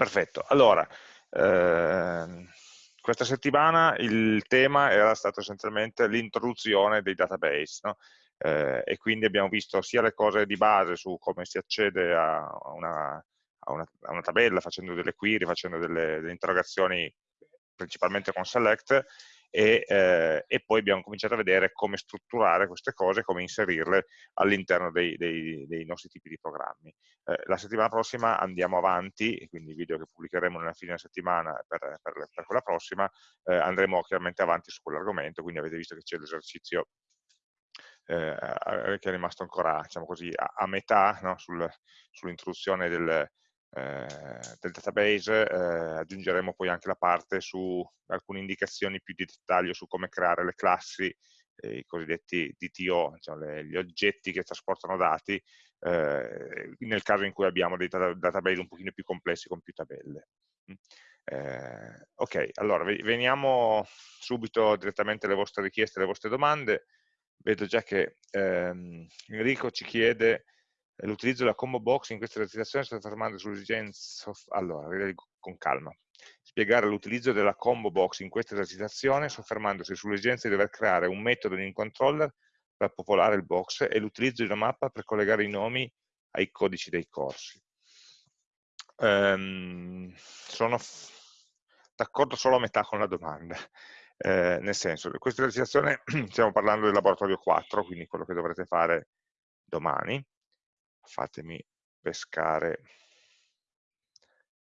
Perfetto, allora, ehm, questa settimana il tema era stato essenzialmente l'introduzione dei database, no? eh, e quindi abbiamo visto sia le cose di base su come si accede a una, a una, a una tabella facendo delle query, facendo delle, delle interrogazioni principalmente con select, e, eh, e, poi abbiamo cominciato a vedere come strutturare queste cose, come inserirle all'interno dei, dei, dei, nostri tipi di programmi. Eh, la settimana prossima andiamo avanti, quindi i video che pubblicheremo nella fine settimana per, per, per quella prossima, eh, andremo chiaramente avanti su quell'argomento, quindi avete visto che c'è l'esercizio eh, che è rimasto ancora diciamo così, a, a metà no? Sul, sull'introduzione del, eh, del database, eh, aggiungeremo poi anche la parte su alcune indicazioni più di dettaglio su come creare le classi, eh, i cosiddetti DTO, diciamo, le, gli oggetti che trasportano dati, eh, nel caso in cui abbiamo dei database un pochino più complessi con più tabelle. Mm. Eh, ok, allora veniamo subito direttamente alle vostre richieste, alle vostre domande. Vedo già che ehm, Enrico ci chiede l'utilizzo della combo box in questa esercitazione sto fermando sull'esigenza, allora, con calma, spiegare l'utilizzo della combo box in questa esercitazione soffermandosi sull'esigenza di dover creare un metodo in controller per popolare il box e l'utilizzo di una mappa per collegare i nomi ai codici dei corsi. Um, sono d'accordo solo a metà con la domanda, eh, nel senso, in questa esercitazione stiamo parlando del laboratorio 4, quindi quello che dovrete fare domani, fatemi pescare.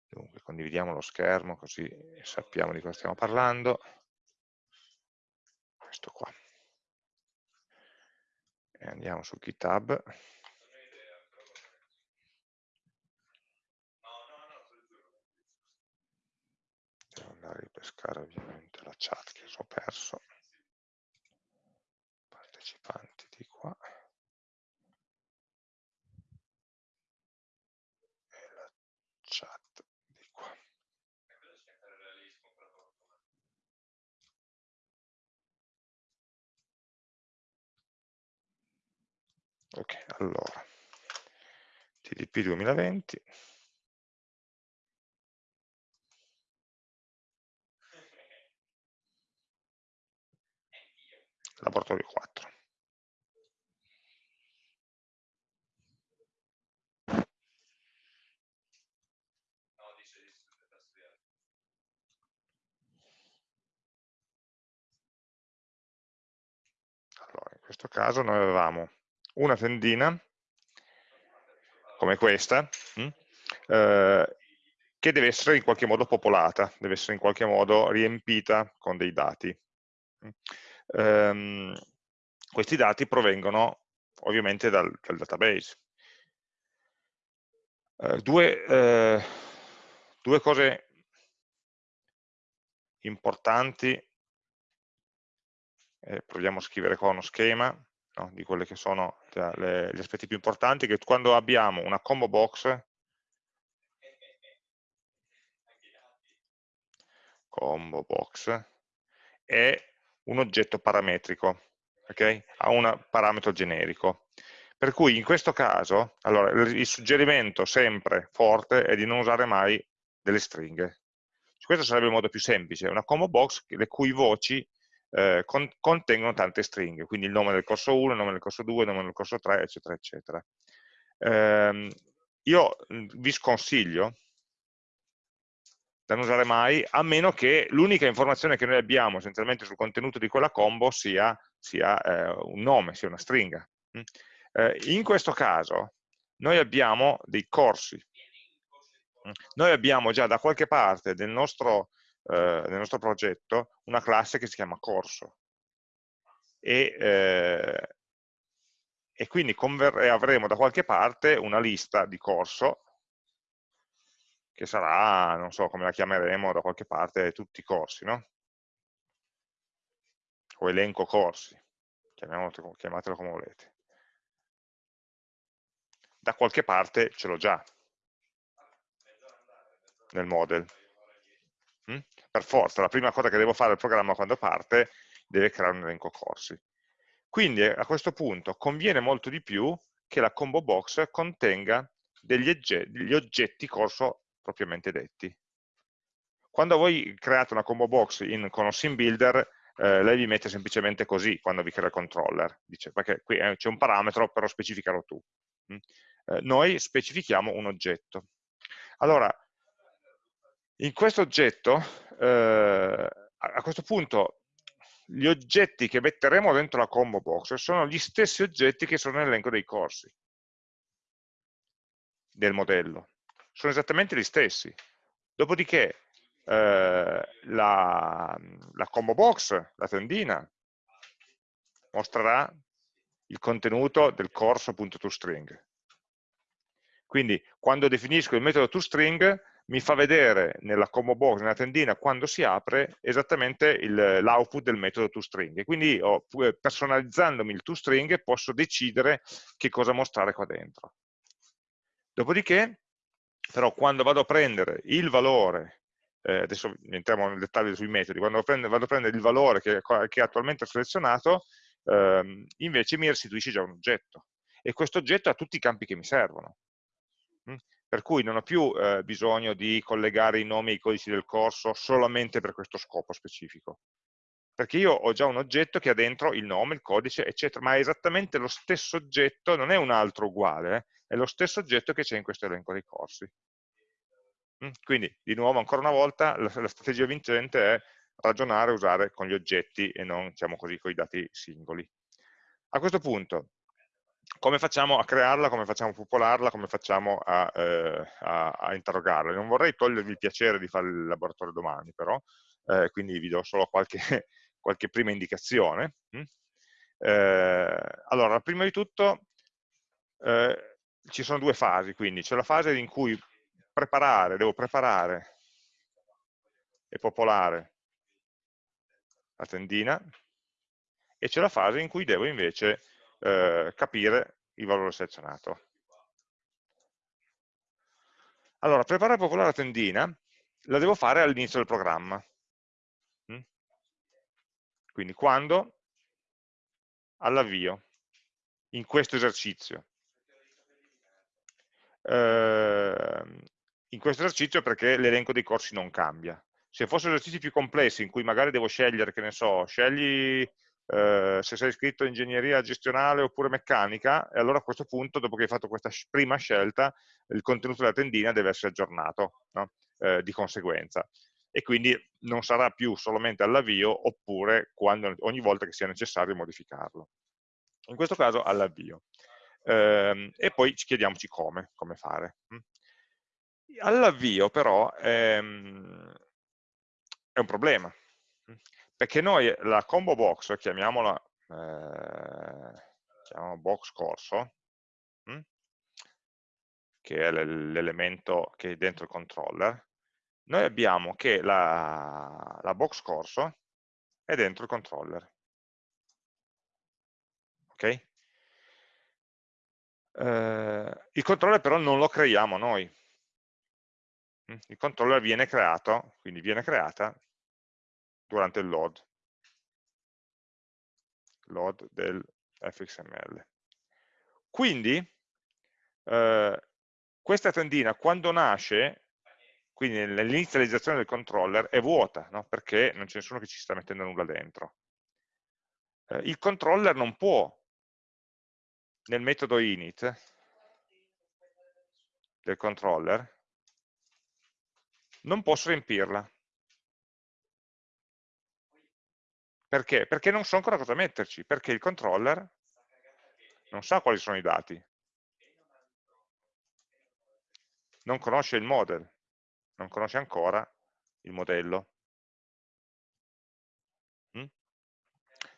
Dunque condividiamo lo schermo così sappiamo di cosa stiamo parlando. Questo qua. E andiamo su GitHub. Devo andare a ripescare ovviamente la chat che ho perso. Partecipanti di qua Ok, allora, TDP 2020. Laboratorio 4. Allora, in questo caso noi avevamo una tendina come questa hm, eh, che deve essere in qualche modo popolata, deve essere in qualche modo riempita con dei dati. Um, questi dati provengono ovviamente dal, dal database. Uh, due, uh, due cose importanti, eh, proviamo a scrivere qua uno schema, no? di quelli che sono cioè, le, gli aspetti più importanti, che quando abbiamo una combo box, combo box, è un oggetto parametrico, okay? ha un parametro generico. Per cui in questo caso, allora, il suggerimento sempre forte è di non usare mai delle stringhe. Questo sarebbe il modo più semplice, una combo box le cui voci eh, con, contengono tante stringhe, quindi il nome del corso 1, il nome del corso 2, il nome del corso 3, eccetera, eccetera. Eh, io vi sconsiglio da non usare mai, a meno che l'unica informazione che noi abbiamo essenzialmente sul contenuto di quella combo sia, sia eh, un nome, sia una stringa. Mm? Eh, in questo caso noi abbiamo dei corsi. Mm? Noi abbiamo già da qualche parte del nostro eh, nel nostro progetto una classe che si chiama corso e, eh, e quindi avremo da qualche parte una lista di corso che sarà, non so come la chiameremo, da qualche parte tutti i corsi, no? O elenco corsi, chiamatelo come volete. Da qualche parte ce l'ho già nel model. Mm? Per forza, la prima cosa che devo fare il programma quando parte deve creare un elenco corsi. Quindi a questo punto conviene molto di più che la combo box contenga degli oggetti, degli oggetti corso propriamente detti. Quando voi create una combo box in, con un sim builder, eh, lei vi mette semplicemente così quando vi crea il controller, dice, perché qui eh, c'è un parametro, però specificalo tu. Mm? Eh, noi specifichiamo un oggetto. Allora, in questo oggetto, eh, a questo punto, gli oggetti che metteremo dentro la combo box sono gli stessi oggetti che sono nell'elenco dei corsi del modello. Sono esattamente gli stessi. Dopodiché eh, la, la combo box, la tendina, mostrerà il contenuto del corso.toString. Quindi quando definisco il metodo toString mi fa vedere nella combo box, nella tendina, quando si apre, esattamente l'output del metodo toString. Quindi io, personalizzandomi il toString, posso decidere che cosa mostrare qua dentro. Dopodiché, però, quando vado a prendere il valore eh, adesso entriamo nel dettaglio sui metodi, quando prende, vado a prendere il valore che, che attualmente ho selezionato, ehm, invece mi restituisce già un oggetto. E questo oggetto ha tutti i campi che mi servono. Per cui non ho più eh, bisogno di collegare i nomi ai codici del corso solamente per questo scopo specifico. Perché io ho già un oggetto che ha dentro il nome, il codice, eccetera, ma è esattamente lo stesso oggetto, non è un altro uguale, eh? è lo stesso oggetto che c'è in questo elenco dei corsi. Mm, quindi, di nuovo, ancora una volta, la strategia vincente è ragionare, usare con gli oggetti e non, diciamo così, con i dati singoli. A questo punto, come facciamo a crearla, come facciamo a popolarla, come facciamo a, eh, a, a interrogarla? Non vorrei togliervi il piacere di fare il laboratorio domani, però, eh, quindi vi do solo qualche, qualche prima indicazione. Mm? Eh, allora, prima di tutto, eh, ci sono due fasi, quindi c'è la fase in cui preparare, devo preparare e popolare la tendina e c'è la fase in cui devo invece eh, capire il valore selezionato. Allora, preparare popolare la tendina la devo fare all'inizio del programma. Mm? Quindi quando? All'avvio, in questo esercizio. Eh, in questo esercizio perché l'elenco dei corsi non cambia. Se fossero esercizi più complessi in cui magari devo scegliere, che ne so, scegli eh, se sei iscritto in ingegneria gestionale oppure meccanica, e allora a questo punto, dopo che hai fatto questa prima scelta, il contenuto della tendina deve essere aggiornato no? eh, di conseguenza. E quindi non sarà più solamente all'avvio, oppure quando, ogni volta che sia necessario modificarlo. In questo caso all'avvio. Eh, e poi chiediamoci come, come fare. Hm? All'avvio però ehm, è un problema, perché noi la combo box, chiamiamola eh, box corso, hm? che è l'elemento che è dentro il controller, noi abbiamo che la, la box corso è dentro il controller. Ok? Eh, il controller però non lo creiamo noi, Mm? il controller viene creato, quindi viene creata durante il load, load del fxml. Quindi eh, questa tendina quando nasce, quindi nell'inizializzazione del controller, è vuota, no? perché non c'è nessuno che ci sta mettendo nulla dentro. Eh, il controller non può, nel metodo init del controller, non posso riempirla. Perché? Perché non so ancora cosa metterci, perché il controller non sa quali sono i dati. Non conosce il model, non conosce ancora il modello. Mm?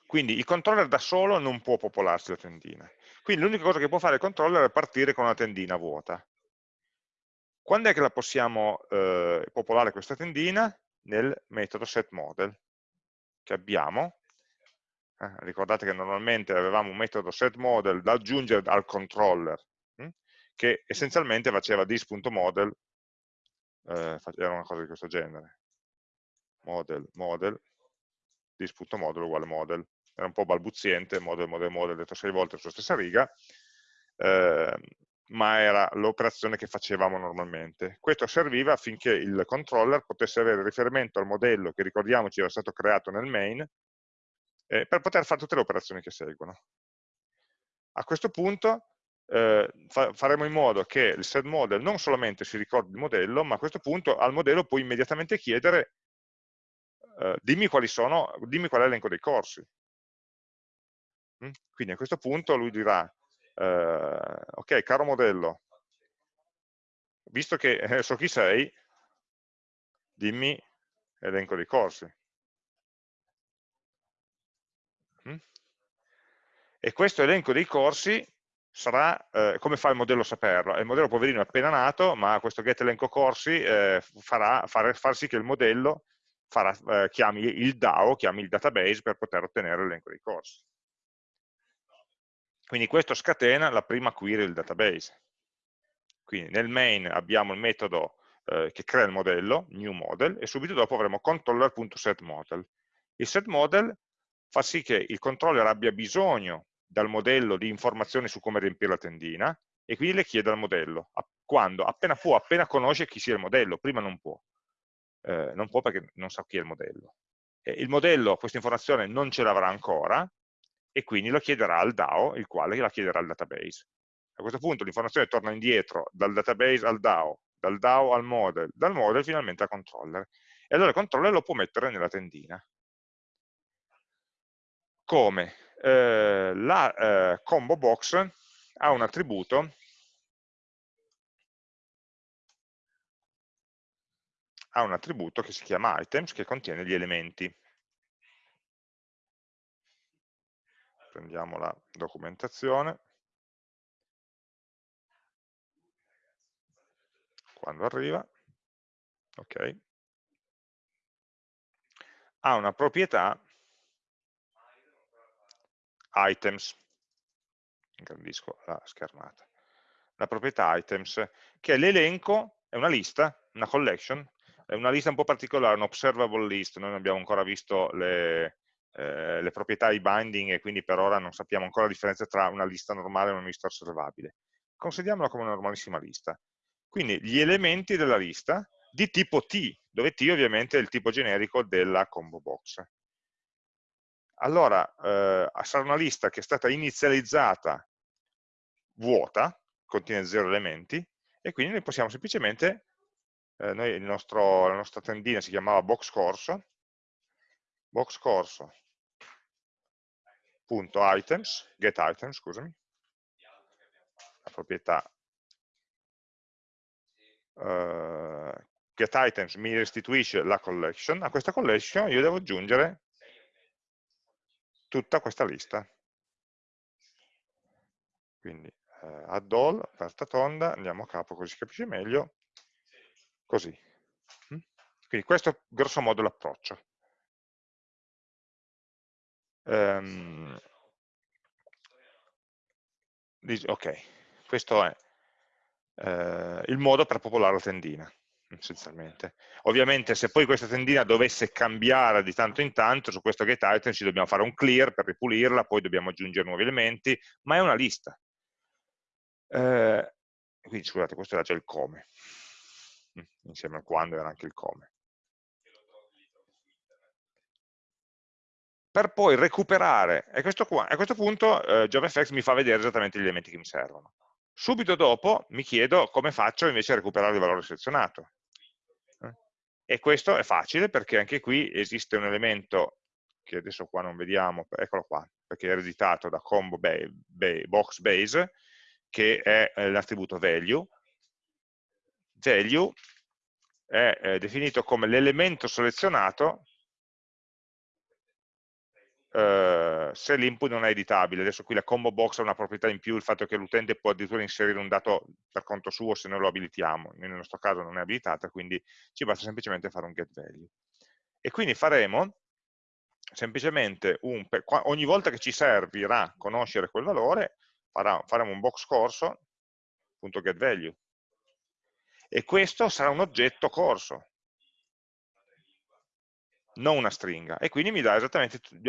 Quindi il controller da solo non può popolarsi la tendina. Quindi l'unica cosa che può fare il controller è partire con una tendina vuota. Quando è che la possiamo eh, popolare questa tendina? Nel metodo setModel che abbiamo. Eh, ricordate che normalmente avevamo un metodo setModel da aggiungere al controller, hm? che essenzialmente faceva this.model, eh, era una cosa di questo genere. Model, model, this.model uguale model. Era un po' balbuziente, model, model, model, detto sei volte sulla stessa riga. Eh, ma era l'operazione che facevamo normalmente. Questo serviva affinché il controller potesse avere riferimento al modello che ricordiamoci era stato creato nel main eh, per poter fare tutte le operazioni che seguono. A questo punto eh, fa faremo in modo che il set model non solamente si ricordi il modello, ma a questo punto al modello puoi immediatamente chiedere eh, dimmi quali sono, dimmi qual è l'elenco dei corsi. Mm? Quindi a questo punto lui dirà, eh, ok, caro modello, visto che eh, so chi sei, dimmi elenco dei corsi. Mm? E questo elenco dei corsi sarà, eh, come fa il modello a saperlo? Il modello poverino è appena nato, ma questo get elenco corsi eh, farà far, far, sì che il modello farà, eh, chiami il DAO, chiami il database per poter ottenere l'elenco dei corsi. Quindi questo scatena la prima query del database. Quindi nel main abbiamo il metodo eh, che crea il modello, new model, e subito dopo avremo controller.setModel. Il setModel fa sì che il controller abbia bisogno dal modello di informazioni su come riempire la tendina e quindi le chiede al modello. Quando? Appena può, appena conosce chi sia il modello, prima non può. Eh, non può perché non sa chi è il modello. E il modello questa informazione non ce l'avrà ancora, e quindi lo chiederà al DAO, il quale la chiederà al database. A questo punto l'informazione torna indietro dal database al DAO, dal DAO al model, dal model finalmente al controller. E allora il controller lo può mettere nella tendina. Come? Eh, la eh, combo box ha un attributo ha un attributo che si chiama items che contiene gli elementi prendiamo la documentazione, quando arriva, ok, ha una proprietà. Items, ingrandisco la schermata, la proprietà items, che è l'elenco, è una lista, una collection, è una lista un po' particolare, un observable list, noi non abbiamo ancora visto le, eh, le proprietà i binding e quindi per ora non sappiamo ancora la differenza tra una lista normale e una lista osservabile. Consideriamola come una normalissima lista. Quindi gli elementi della lista di tipo T, dove T ovviamente è il tipo generico della combo box. Allora, eh, sarà una lista che è stata inizializzata vuota, contiene zero elementi, e quindi noi possiamo semplicemente, eh, noi nostro, la nostra tendina si chiamava box corso, box corso punto items, get items, scusami, la proprietà uh, get items mi restituisce la collection, a questa collection io devo aggiungere tutta questa lista. Quindi uh, add all, aperta tonda, andiamo a capo così si capisce meglio, così. Mm? Quindi questo è grosso modo l'approccio. Um, ok, questo è eh, il modo per popolare la tendina, essenzialmente. Ovviamente se poi questa tendina dovesse cambiare di tanto in tanto, su questo get item ci dobbiamo fare un clear per ripulirla, poi dobbiamo aggiungere nuovi elementi, ma è una lista. Eh, quindi scusate, questo era già il come, mm, insieme al quando era anche il come. Per poi recuperare, e questo qua, a questo punto eh, JavaFX mi fa vedere esattamente gli elementi che mi servono. Subito dopo mi chiedo come faccio invece a recuperare il valore selezionato. Eh? E questo è facile perché anche qui esiste un elemento che adesso qua non vediamo, eccolo qua, perché è ereditato da combo box base, che è eh, l'attributo value. Value è eh, definito come l'elemento selezionato Uh, se l'input non è editabile, adesso qui la combo box ha una proprietà in più, il fatto che l'utente può addirittura inserire un dato per conto suo se noi lo abilitiamo, nel nostro caso non è abilitata, quindi ci basta semplicemente fare un get value. E quindi faremo semplicemente un, ogni volta che ci servirà conoscere quel valore, faremo un box corso, punto get value. E questo sarà un oggetto corso, non una stringa, e quindi mi dà,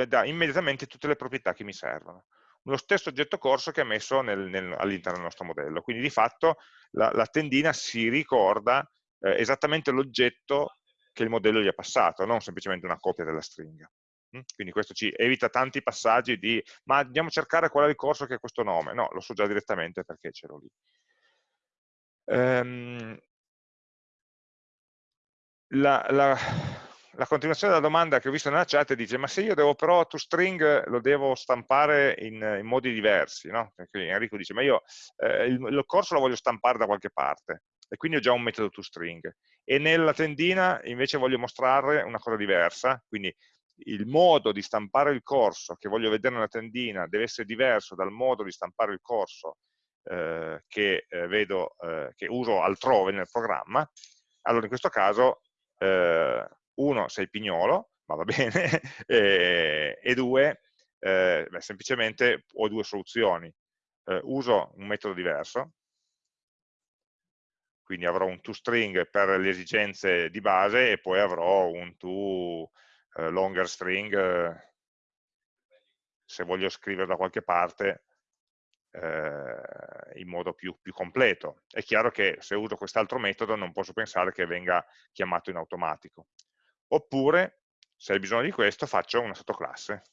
dà immediatamente tutte le proprietà che mi servono. lo stesso oggetto corso che è messo all'interno del nostro modello. Quindi di fatto la, la tendina si ricorda eh, esattamente l'oggetto che il modello gli ha passato, non semplicemente una copia della stringa. Mm? Quindi questo ci evita tanti passaggi di ma andiamo a cercare qual è il corso che ha questo nome. No, lo so già direttamente perché ce l'ho lì. Um, la, la, la, continuazione della domanda che ho visto nella chat dice ma se io devo però toString lo devo stampare in, in modi diversi, no? Enrico dice ma io eh, il, il, corso lo voglio stampare da qualche parte e quindi ho già un metodo toString e nella tendina invece voglio mostrare una cosa diversa, quindi il modo di stampare il corso che voglio vedere nella tendina deve essere diverso dal modo di stampare il corso eh, che, eh, vedo, eh, che uso altrove nel programma, allora in questo caso eh, uno sei pignolo, ma va bene, e, e, due eh, beh, semplicemente ho due soluzioni. Eh, uso un metodo diverso, quindi avrò un toString per le esigenze di base e poi avrò un to eh, longer string eh, se voglio scrivere da qualche parte eh, in modo più, più, completo. È chiaro che se uso quest'altro metodo non posso pensare che venga chiamato in automatico. Oppure, se hai bisogno di questo, faccio una sottoclasse.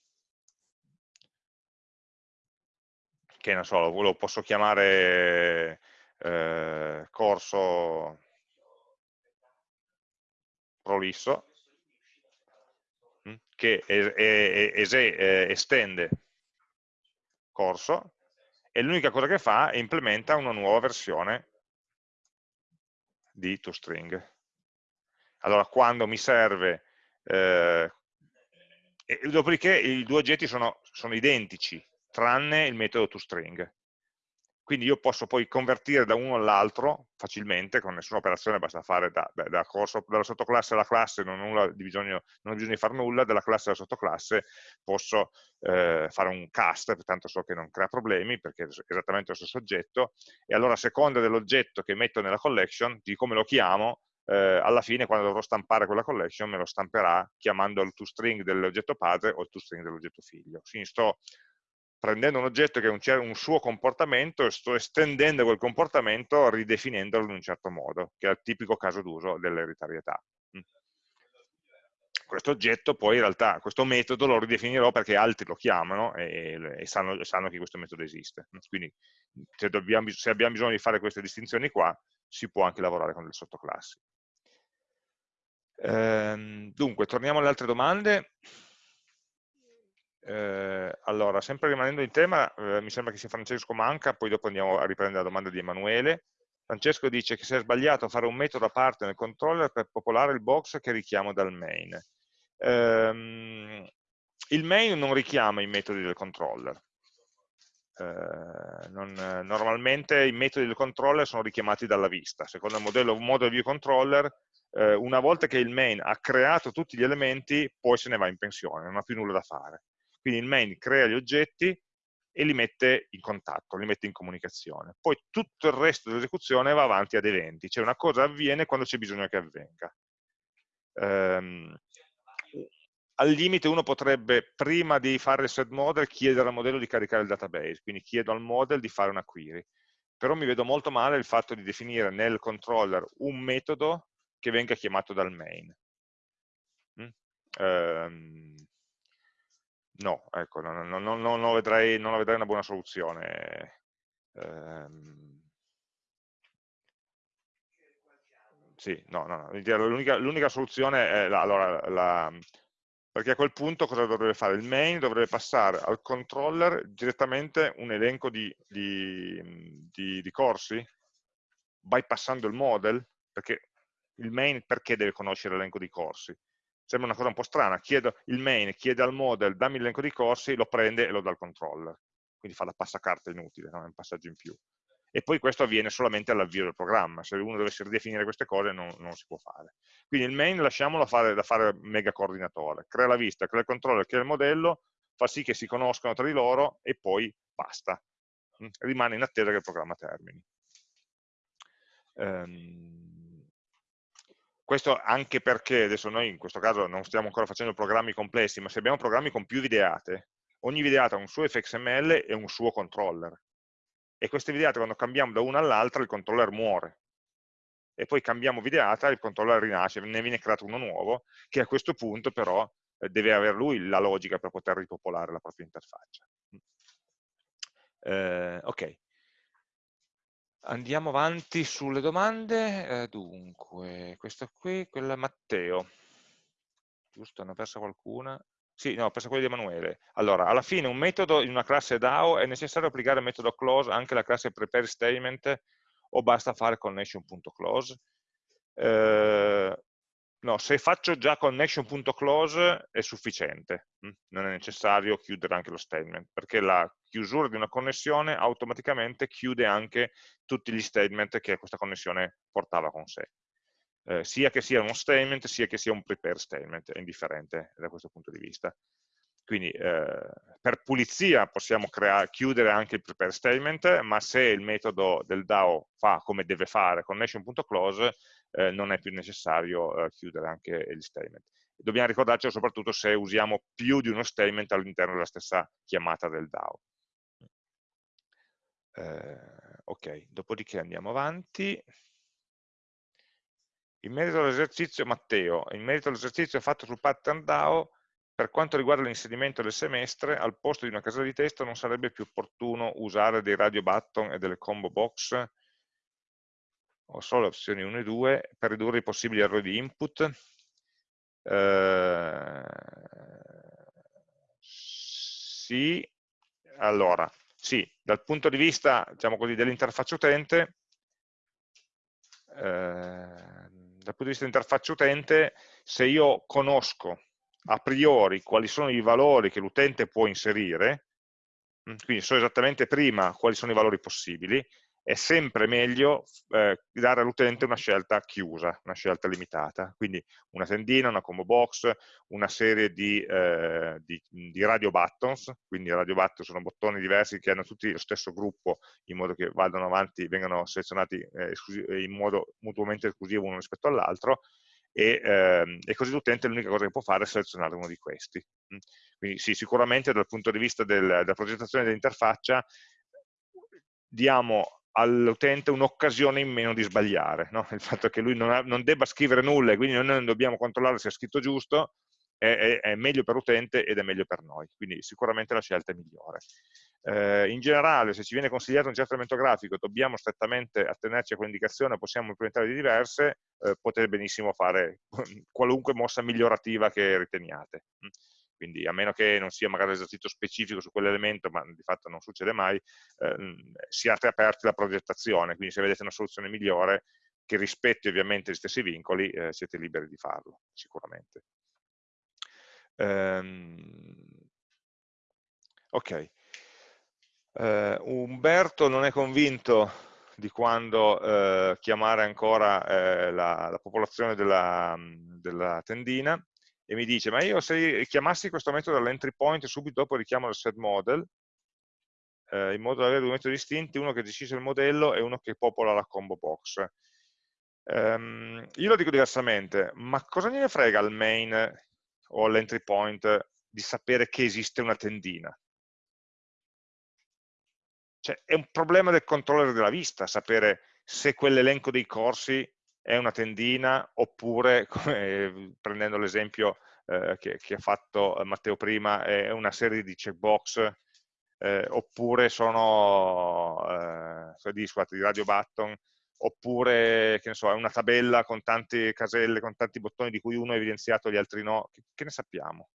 Che non so, lo posso chiamare eh, corso prolisso, hm, che es es es estende corso e l'unica cosa che fa è implementa una nuova versione di toString. Allora, quando mi serve, eh, dopodiché i due oggetti sono, sono identici, tranne il metodo toString quindi io posso poi convertire da uno all'altro facilmente, con nessuna operazione, basta fare da, da, da corso, dalla sottoclasse alla classe, non, ho bisogno, non ho bisogno di fare nulla, dalla classe alla sottoclasse posso eh, fare un cast, tanto so che non crea problemi, perché è esattamente lo stesso oggetto, e allora a seconda dell'oggetto che metto nella collection, di come lo chiamo, eh, alla fine quando dovrò stampare quella collection me lo stamperà chiamando il toString dell'oggetto padre o il toString dell'oggetto figlio. Quindi sto prendendo un oggetto che ha un, suo comportamento e sto estendendo quel comportamento ridefinendolo in un certo modo, che è il tipico caso d'uso dell'ereditarietà. Mm. Questo oggetto poi in realtà, questo metodo lo ridefinirò perché altri lo chiamano e, e sanno, sanno, che questo metodo esiste. Quindi se, dobbiamo, se abbiamo bisogno di fare queste distinzioni qua, si può anche lavorare con delle sottoclassi. Ehm, dunque, torniamo alle altre domande. Eh, allora, sempre rimanendo in tema, eh, mi sembra che sia Francesco Manca, poi dopo andiamo a riprendere la domanda di Emanuele. Francesco dice che si è sbagliato a fare un metodo a parte nel controller per popolare il box che richiamo dal main. Eh, il main non richiama i metodi del controller. Eh, non, normalmente i metodi del controller sono richiamati dalla vista. Secondo il modello model view controller, eh, una volta che il main ha creato tutti gli elementi, poi se ne va in pensione, non ha più nulla da fare quindi il main crea gli oggetti e li mette in contatto, li mette in comunicazione. Poi tutto il resto dell'esecuzione va avanti ad eventi, cioè una cosa avviene quando c'è bisogno che avvenga. Um, al limite uno potrebbe, prima di fare il set model, chiedere al modello di caricare il database, quindi chiedo al model di fare una query. Però mi vedo molto male il fatto di definire nel controller un metodo che venga chiamato dal main. Mm? Um, no, ecco, non, non, non, non, vedrei, non vedrei una buona soluzione. Ehm, sì, no, no, l'unica soluzione è la, allora, la, perché a quel punto cosa dovrebbe fare? Il main dovrebbe passare al controller direttamente un elenco di, di, di, di corsi, bypassando il model, perché il main perché deve conoscere l'elenco di corsi? Sembra una cosa un po' strana, chiedo, il main chiede al model dammi l'elenco di corsi, lo prende e lo dà al controller, quindi fa la passacarte inutile, no? è un passaggio in più. E poi questo avviene solamente all'avvio del programma, se uno dovesse ridefinire queste cose non, non si può fare. Quindi il main lasciamolo fare, da fare mega coordinatore, crea la vista, crea il controller, crea il modello, fa sì che si conoscano tra di loro e poi basta. Rimane in attesa che il programma termini. Um, questo anche perché adesso noi in questo caso non stiamo ancora facendo programmi complessi, ma se abbiamo programmi con più videate, ogni videata ha un suo fxml e un suo controller. E queste videate quando cambiamo da una all'altra il controller muore. E poi cambiamo videata, il controller rinasce, ne viene creato uno nuovo, che a questo punto però eh, deve avere lui la logica per poter ripopolare la propria interfaccia. Eh, ok, andiamo avanti sulle domande. Eh, dunque, questo qui, quella Matteo. Giusto, ne ho persa qualcuna? Sì, no, ho perso quella di Emanuele. Allora, alla fine un metodo in una classe DAO è necessario applicare il metodo close anche alla classe prepare statement o basta fare connection.close? Eh, no, se faccio già connection.close è sufficiente, hm? non è necessario chiudere anche lo statement, perché la chiusura di una connessione automaticamente chiude anche tutti gli statement che questa connessione portava con sé. Eh, sia che sia uno statement, sia che sia un prepare statement, è indifferente da questo punto di vista. Quindi eh, per pulizia possiamo chiudere anche il prepare statement, ma se il metodo del DAO fa come deve fare connection.close, eh, non è più necessario eh, chiudere anche gli statement. Dobbiamo ricordarci soprattutto se usiamo più di uno statement all'interno della stessa chiamata del DAO. Eh, ok, dopodiché andiamo avanti. In merito all'esercizio, Matteo, in merito all'esercizio fatto sul pattern DAO, per quanto riguarda l'inserimento del semestre, al posto di una casella di testo non sarebbe più opportuno usare dei radio button e delle combo box o solo le opzioni 1 e 2 per ridurre i possibili errori di input. Eh, sì, allora, sì, dal punto di vista diciamo dell'interfaccia utente, eh, dal punto di vista dell'interfaccia utente, se io conosco a priori quali sono i valori che l'utente può inserire, mm, quindi so esattamente prima quali sono i valori possibili, è sempre meglio eh, dare all'utente una scelta chiusa, una scelta limitata, quindi una tendina, una combo box, una serie di, eh, di, di, radio buttons, quindi radio buttons sono bottoni diversi che hanno tutti lo stesso gruppo in modo che vadano avanti, vengano selezionati eh, in modo mutuamente esclusivo uno rispetto all'altro, e, ehm, e, così l'utente l'unica cosa che può fare è selezionare uno di questi. Mm. Quindi sì, sicuramente dal punto di vista del, della progettazione dell'interfaccia diamo all'utente un'occasione in meno di sbagliare, no? il fatto che lui non, ha, non, debba scrivere nulla e quindi noi non dobbiamo controllare se è scritto giusto, è, è, è meglio per l'utente ed è meglio per noi, quindi sicuramente la scelta è migliore. Eh, in generale, se ci viene consigliato un certo elemento grafico, dobbiamo strettamente attenerci a quell'indicazione, possiamo implementare di diverse, eh, potete benissimo fare qualunque mossa migliorativa che riteniate quindi a meno che non sia magari l'esercizio specifico su quell'elemento, ma di fatto non succede mai, eh, siate aperti alla progettazione, quindi se vedete una soluzione migliore che rispetti ovviamente gli stessi vincoli, eh, siete liberi di farlo, sicuramente. Um, ok. Uh, Umberto non è convinto di quando uh, chiamare ancora uh, la, la, popolazione della, della tendina, e mi dice, ma io se chiamassi questo metodo dall'entry point subito dopo richiamo il set model, eh, in modo da avere due metodi distinti, uno che gestisce il modello e uno che popola la combo box. Um, io lo dico diversamente, ma cosa ne frega al main o all'entry point di sapere che esiste una tendina? Cioè, è un problema del controller della vista sapere se quell'elenco dei corsi è una tendina oppure, come, prendendo l'esempio eh, che, che, ha fatto Matteo prima, è una serie di checkbox eh, oppure sono eh, di, scusate, di radio button oppure che ne so, è una tabella con tante caselle, con tanti bottoni di cui uno è evidenziato e gli altri no, che, che ne sappiamo?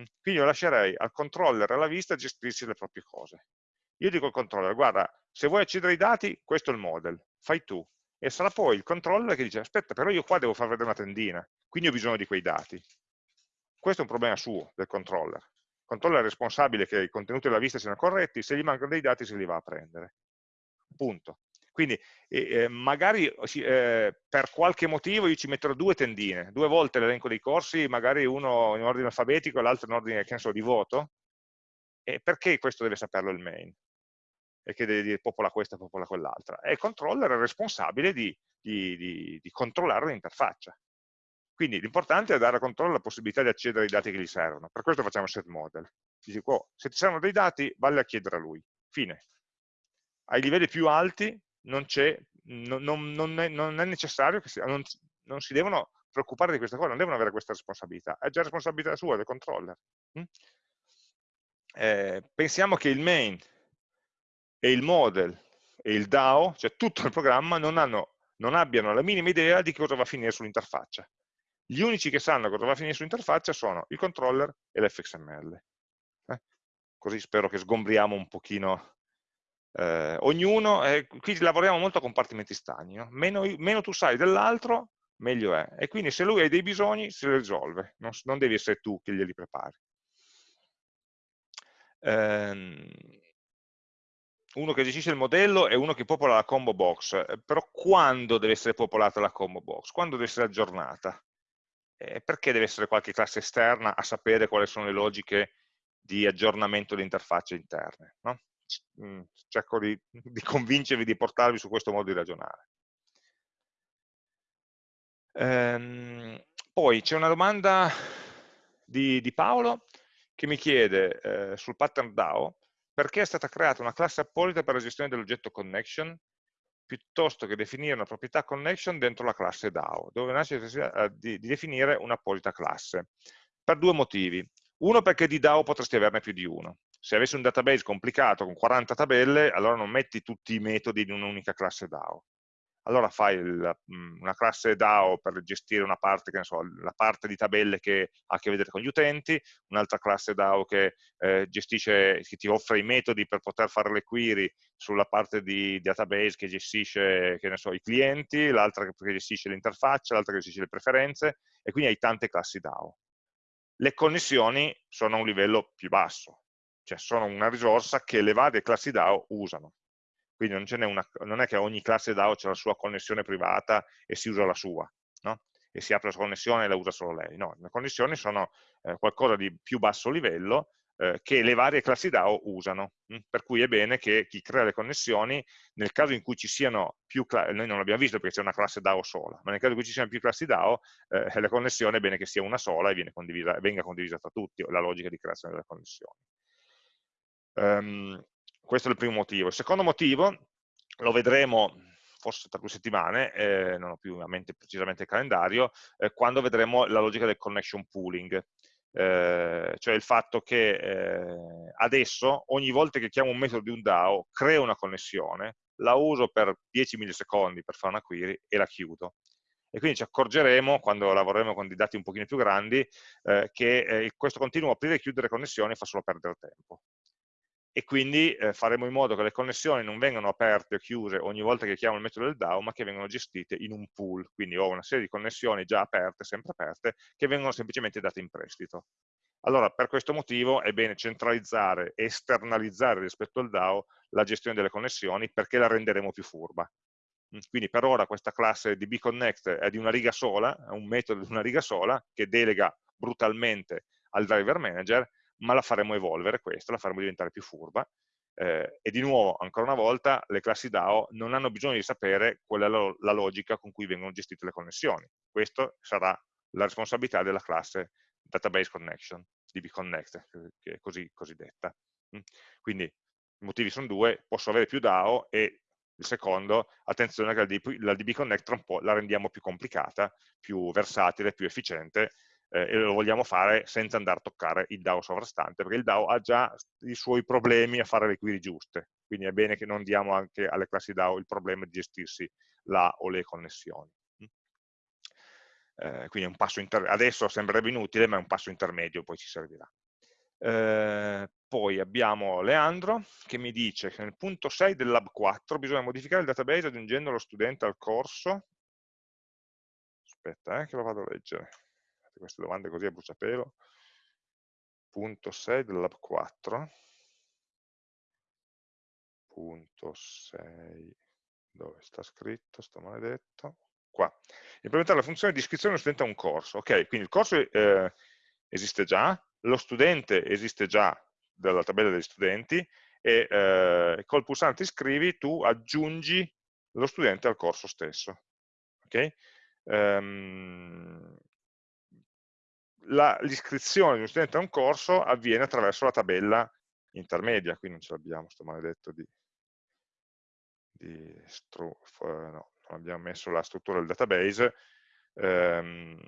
Mm. Quindi io lascerei al controller alla vista gestirsi le proprie cose. Io dico al controller, guarda, se vuoi accedere ai dati, questo è il model, fai tu e sarà poi il controller che dice aspetta però io qua devo far vedere una tendina quindi ho bisogno di quei dati. Questo è un problema suo, del controller. Il controller è responsabile che i contenuti della vista siano corretti se gli mancano dei dati se li va a prendere. Punto. Quindi eh, magari eh, per qualche motivo io ci metterò due tendine, due volte l'elenco dei corsi, magari uno in ordine alfabetico e l'altro in ordine so, di voto, e perché questo deve saperlo il main? E che deve dire popola questa, popola quell'altra. E il controller è responsabile di, di, di, di controllare l'interfaccia. Quindi l'importante è dare al controller la possibilità di accedere ai dati che gli servono. Per questo facciamo set model. Dici, oh, se ti servono dei dati, vale a chiedere a lui. Fine. Ai livelli più alti non, non, non, non è, è, necessario che si, non, si devono preoccupare di questa cosa, non devono avere questa responsabilità. È già responsabilità sua, del controller. Mm? Eh, pensiamo che il main e il model e il DAO, cioè tutto il programma, non, hanno, non abbiano la minima idea di cosa va a finire sull'interfaccia. Gli unici che sanno cosa va a finire sull'interfaccia sono il controller e l'fxml. Eh? Così spero che sgombriamo un pochino eh, ognuno, eh, qui lavoriamo molto a compartimenti stagni, no? meno, meno, tu sai dell'altro, meglio è. E quindi se lui ha dei bisogni, se li risolve, non, non devi essere tu che glieli prepari. Ehm, uno che gestisce il modello è uno che popola la combo box, eh, però quando deve essere popolata la combo box? Quando deve essere aggiornata? eh, perché deve essere qualche classe esterna a sapere quali sono le logiche di aggiornamento di interfacce interne? No? Mm, cerco di, di, convincervi, di portarvi su questo modo di ragionare. Ehm, poi c'è una domanda di, di, Paolo che mi chiede eh, sul pattern DAO perché è stata creata una classe apposita per la gestione dell'oggetto connection piuttosto che definire una proprietà connection dentro la classe DAO, dove nasce necessità di, di definire un'apposita classe, per due motivi. Uno perché di DAO potresti averne più di uno. Se avessi un database complicato con 40 tabelle, allora non metti tutti i metodi in un'unica classe DAO allora fai il, mm, una classe DAO per gestire una parte, che ne so, la parte di tabelle che ha a che vedere con gli utenti, un'altra classe DAO che eh, gestisce, che ti offre i metodi per poter fare le query sulla parte di database che gestisce, che ne so, i clienti, l'altra che gestisce l'interfaccia, l'altra che gestisce le preferenze, e quindi hai tante classi DAO. Le connessioni sono a un livello più basso, cioè sono una risorsa che le varie classi DAO usano quindi non, una, non, è che ogni classe DAO c'è la sua connessione privata e si usa la sua, no? e si apre la sua connessione e la usa solo lei. No, le connessioni sono eh, qualcosa di più basso livello eh, che le varie classi DAO usano, mh? Hm? per cui è bene che chi crea le connessioni, nel caso in cui ci siano più classi, noi non l'abbiamo visto perché c'è una classe DAO sola, ma nel caso in cui ci siano più classi DAO, eh, la connessione è bene che sia una sola e condivisa, venga condivisa tra tutti, la logica di creazione delle connessioni. Um, questo è il primo motivo. Il secondo motivo, lo vedremo forse tra due settimane, eh, non ho più a mente precisamente il calendario, eh, quando vedremo la logica del connection pooling. Eh, cioè il fatto che eh, adesso ogni volta che chiamo un metodo di un DAO creo una connessione, la uso per 10 millisecondi per fare una query e la chiudo. E quindi ci accorgeremo, quando lavoreremo con dei dati un pochino più grandi, eh, che eh, questo continuo aprire e chiudere connessioni fa solo perdere tempo e quindi eh, faremo in modo che le connessioni non vengano aperte o chiuse ogni volta che chiamo il metodo del DAO, ma che vengano gestite in un pool, quindi ho una serie di connessioni già aperte, sempre aperte, che vengono semplicemente date in prestito. Allora, per questo motivo è bene centralizzare esternalizzare rispetto al DAO la gestione delle connessioni perché la renderemo più furba. Mm, quindi per ora questa classe di bconnect è di una riga sola, è un metodo di una riga sola che delega brutalmente al driver manager ma la faremo evolvere questa, la faremo diventare più furba, eh, e di nuovo, ancora una volta, le classi DAO non hanno bisogno di sapere qual è la, la logica con cui vengono gestite le connessioni. Questa sarà la responsabilità della classe Database Connection, dbConnect, che è così cosiddetta. Mm. Quindi i motivi sono due, posso avere più DAO e il secondo, attenzione che la, DB, la DB la rendiamo più complicata, più versatile, più efficiente, eh, e lo vogliamo fare senza andare a toccare il DAO sovrastante, perché il DAO ha già i suoi problemi a fare le query giuste, quindi è bene che non diamo anche alle classi DAO il problema di gestirsi la o le connessioni. Mm. Eh, quindi adesso sembrerebbe inutile, ma è un passo intermedio, poi ci servirà. Eh, poi abbiamo Leandro che mi dice che nel punto 6 del lab 4 bisogna modificare il database aggiungendo lo studente al corso. Aspetta, eh, che lo vado a leggere queste domande così a bruciapelo. Punto 6 del lab 4. Punto 6, dove sta scritto, sto maledetto? Qua. Implementare la funzione di iscrizione dello studente a un corso. Ok, quindi il corso eh, esiste già, lo studente esiste già dalla tabella degli studenti e eh, col pulsante iscrivi tu aggiungi lo studente al corso stesso. Okay? Um, l'iscrizione di uno studente a un corso avviene attraverso la tabella intermedia, qui non ce l'abbiamo, sto maledetto di, di stru, no, non abbiamo messo la struttura del database, ehm,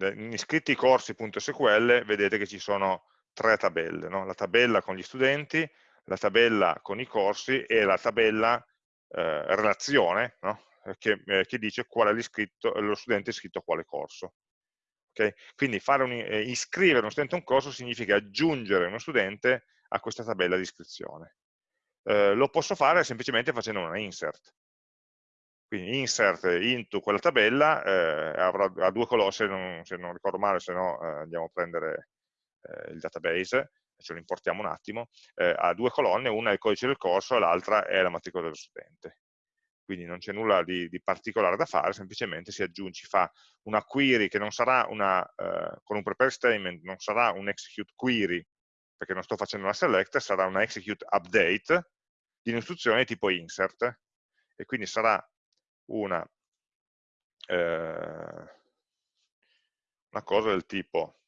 in iscritti corsi.sql vedete che ci sono tre tabelle, no? la tabella con gli studenti, la tabella con i corsi e la tabella eh, relazione no? Che, eh, che, dice qual è lo studente iscritto a quale corso. Okay? Quindi un, eh, iscrivere uno studente a un corso significa aggiungere uno studente a questa tabella di iscrizione. Eh, lo posso fare semplicemente facendo una insert. Quindi insert into quella tabella, eh, avrà, ha due colonne, se non, se non, ricordo male, se no eh, andiamo a prendere eh, il database, ce lo importiamo un attimo, eh, ha due colonne, una è il codice del corso e l'altra è la matricola dello studente. Quindi non c'è nulla di, di, particolare da fare, semplicemente si aggiunge, fa una query che non sarà una, eh, con un prepare statement, non sarà un execute query, perché non sto facendo una select, sarà una execute update di un'istruzione tipo insert, e quindi sarà una, eh, una cosa del tipo,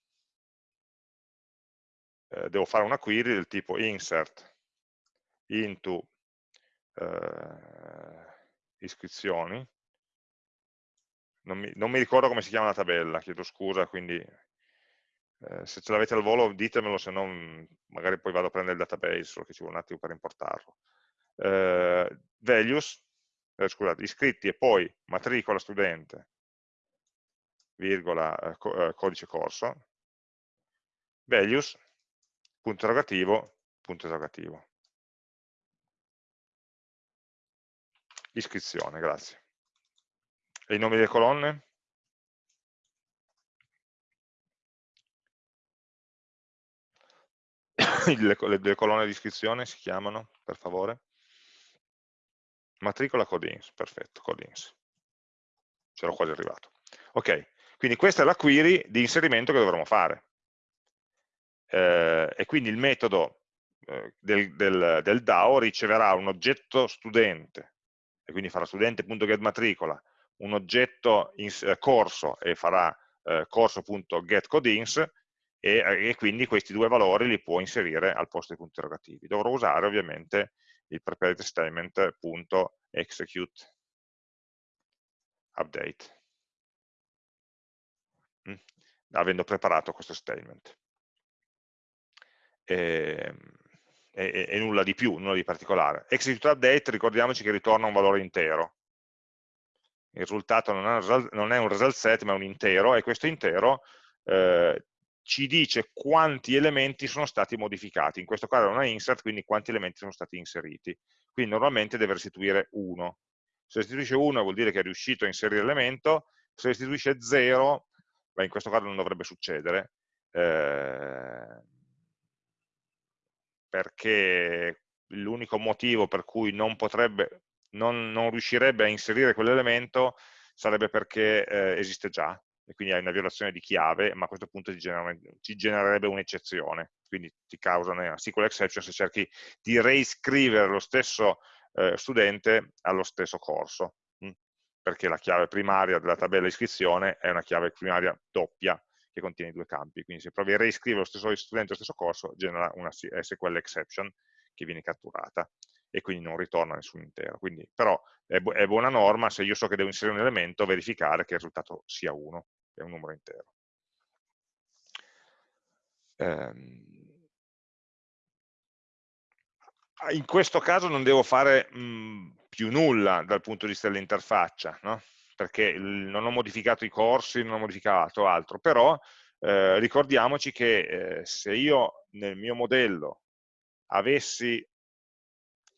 eh, devo fare una query del tipo insert into eh, iscrizioni, non mi, non mi, ricordo come si chiama la tabella, chiedo scusa, quindi eh, se ce l'avete al volo ditemelo, se no mm, magari poi vado a prendere il database, solo che ci vuole un attimo per importarlo. Eh, values, eh, scusate, iscritti e poi matricola studente, virgola, eh, co eh, codice corso, values, punto interrogativo, punto interrogativo. Iscrizione, grazie. E i nomi delle colonne? le, le, le colonne di iscrizione si chiamano, per favore? Matricola codins, perfetto, codins. C'ero quasi arrivato. Ok, quindi questa è la query di inserimento che dovremo fare. Eh, e quindi il metodo eh, del, del, del, DAO riceverà un oggetto studente, e quindi farà studente.getMatricola, un oggetto in, eh, corso e farà eh, corso.getCodins, e, e quindi questi due valori li può inserire al posto dei punti interrogativi. Dovrò usare ovviamente il prepared statement.execute update. Mm, avendo preparato questo statement. E, e, e, nulla di più, nulla di particolare execute update ricordiamoci che ritorna un valore intero il risultato non è un result set ma è un intero e questo intero eh, ci dice quanti elementi sono stati modificati. In questo caso è una insert, quindi quanti elementi sono stati inseriti. Quindi normalmente deve restituire 1. Se restituisce 1 vuol dire che è riuscito a inserire l'elemento, se restituisce 0, beh, in questo caso non dovrebbe succedere, eh, perché l'unico motivo per cui non, potrebbe, non, non riuscirebbe a inserire quell'elemento sarebbe perché eh, esiste già, e quindi hai una violazione di chiave, ma a questo punto ti, genera, ti genererebbe un'eccezione, quindi ti causa una SQL exception se cerchi di reiscrivere lo stesso eh, studente allo stesso corso, mh? Hm? perché la chiave primaria della tabella iscrizione è una chiave primaria doppia che contiene due campi, quindi se provi a reiscrivere lo stesso studente allo stesso corso genera una SQL exception che viene catturata e quindi non ritorna nessun intero. Quindi, però è, bu è buona norma se io so che devo inserire un elemento verificare che il risultato sia 1 è un numero intero. Ehm, in questo caso non devo fare mh, più nulla dal punto di vista dell'interfaccia, no? Perché non ho modificato i corsi, non ho modificato altro, però eh, ricordiamoci che eh, se io nel mio modello avessi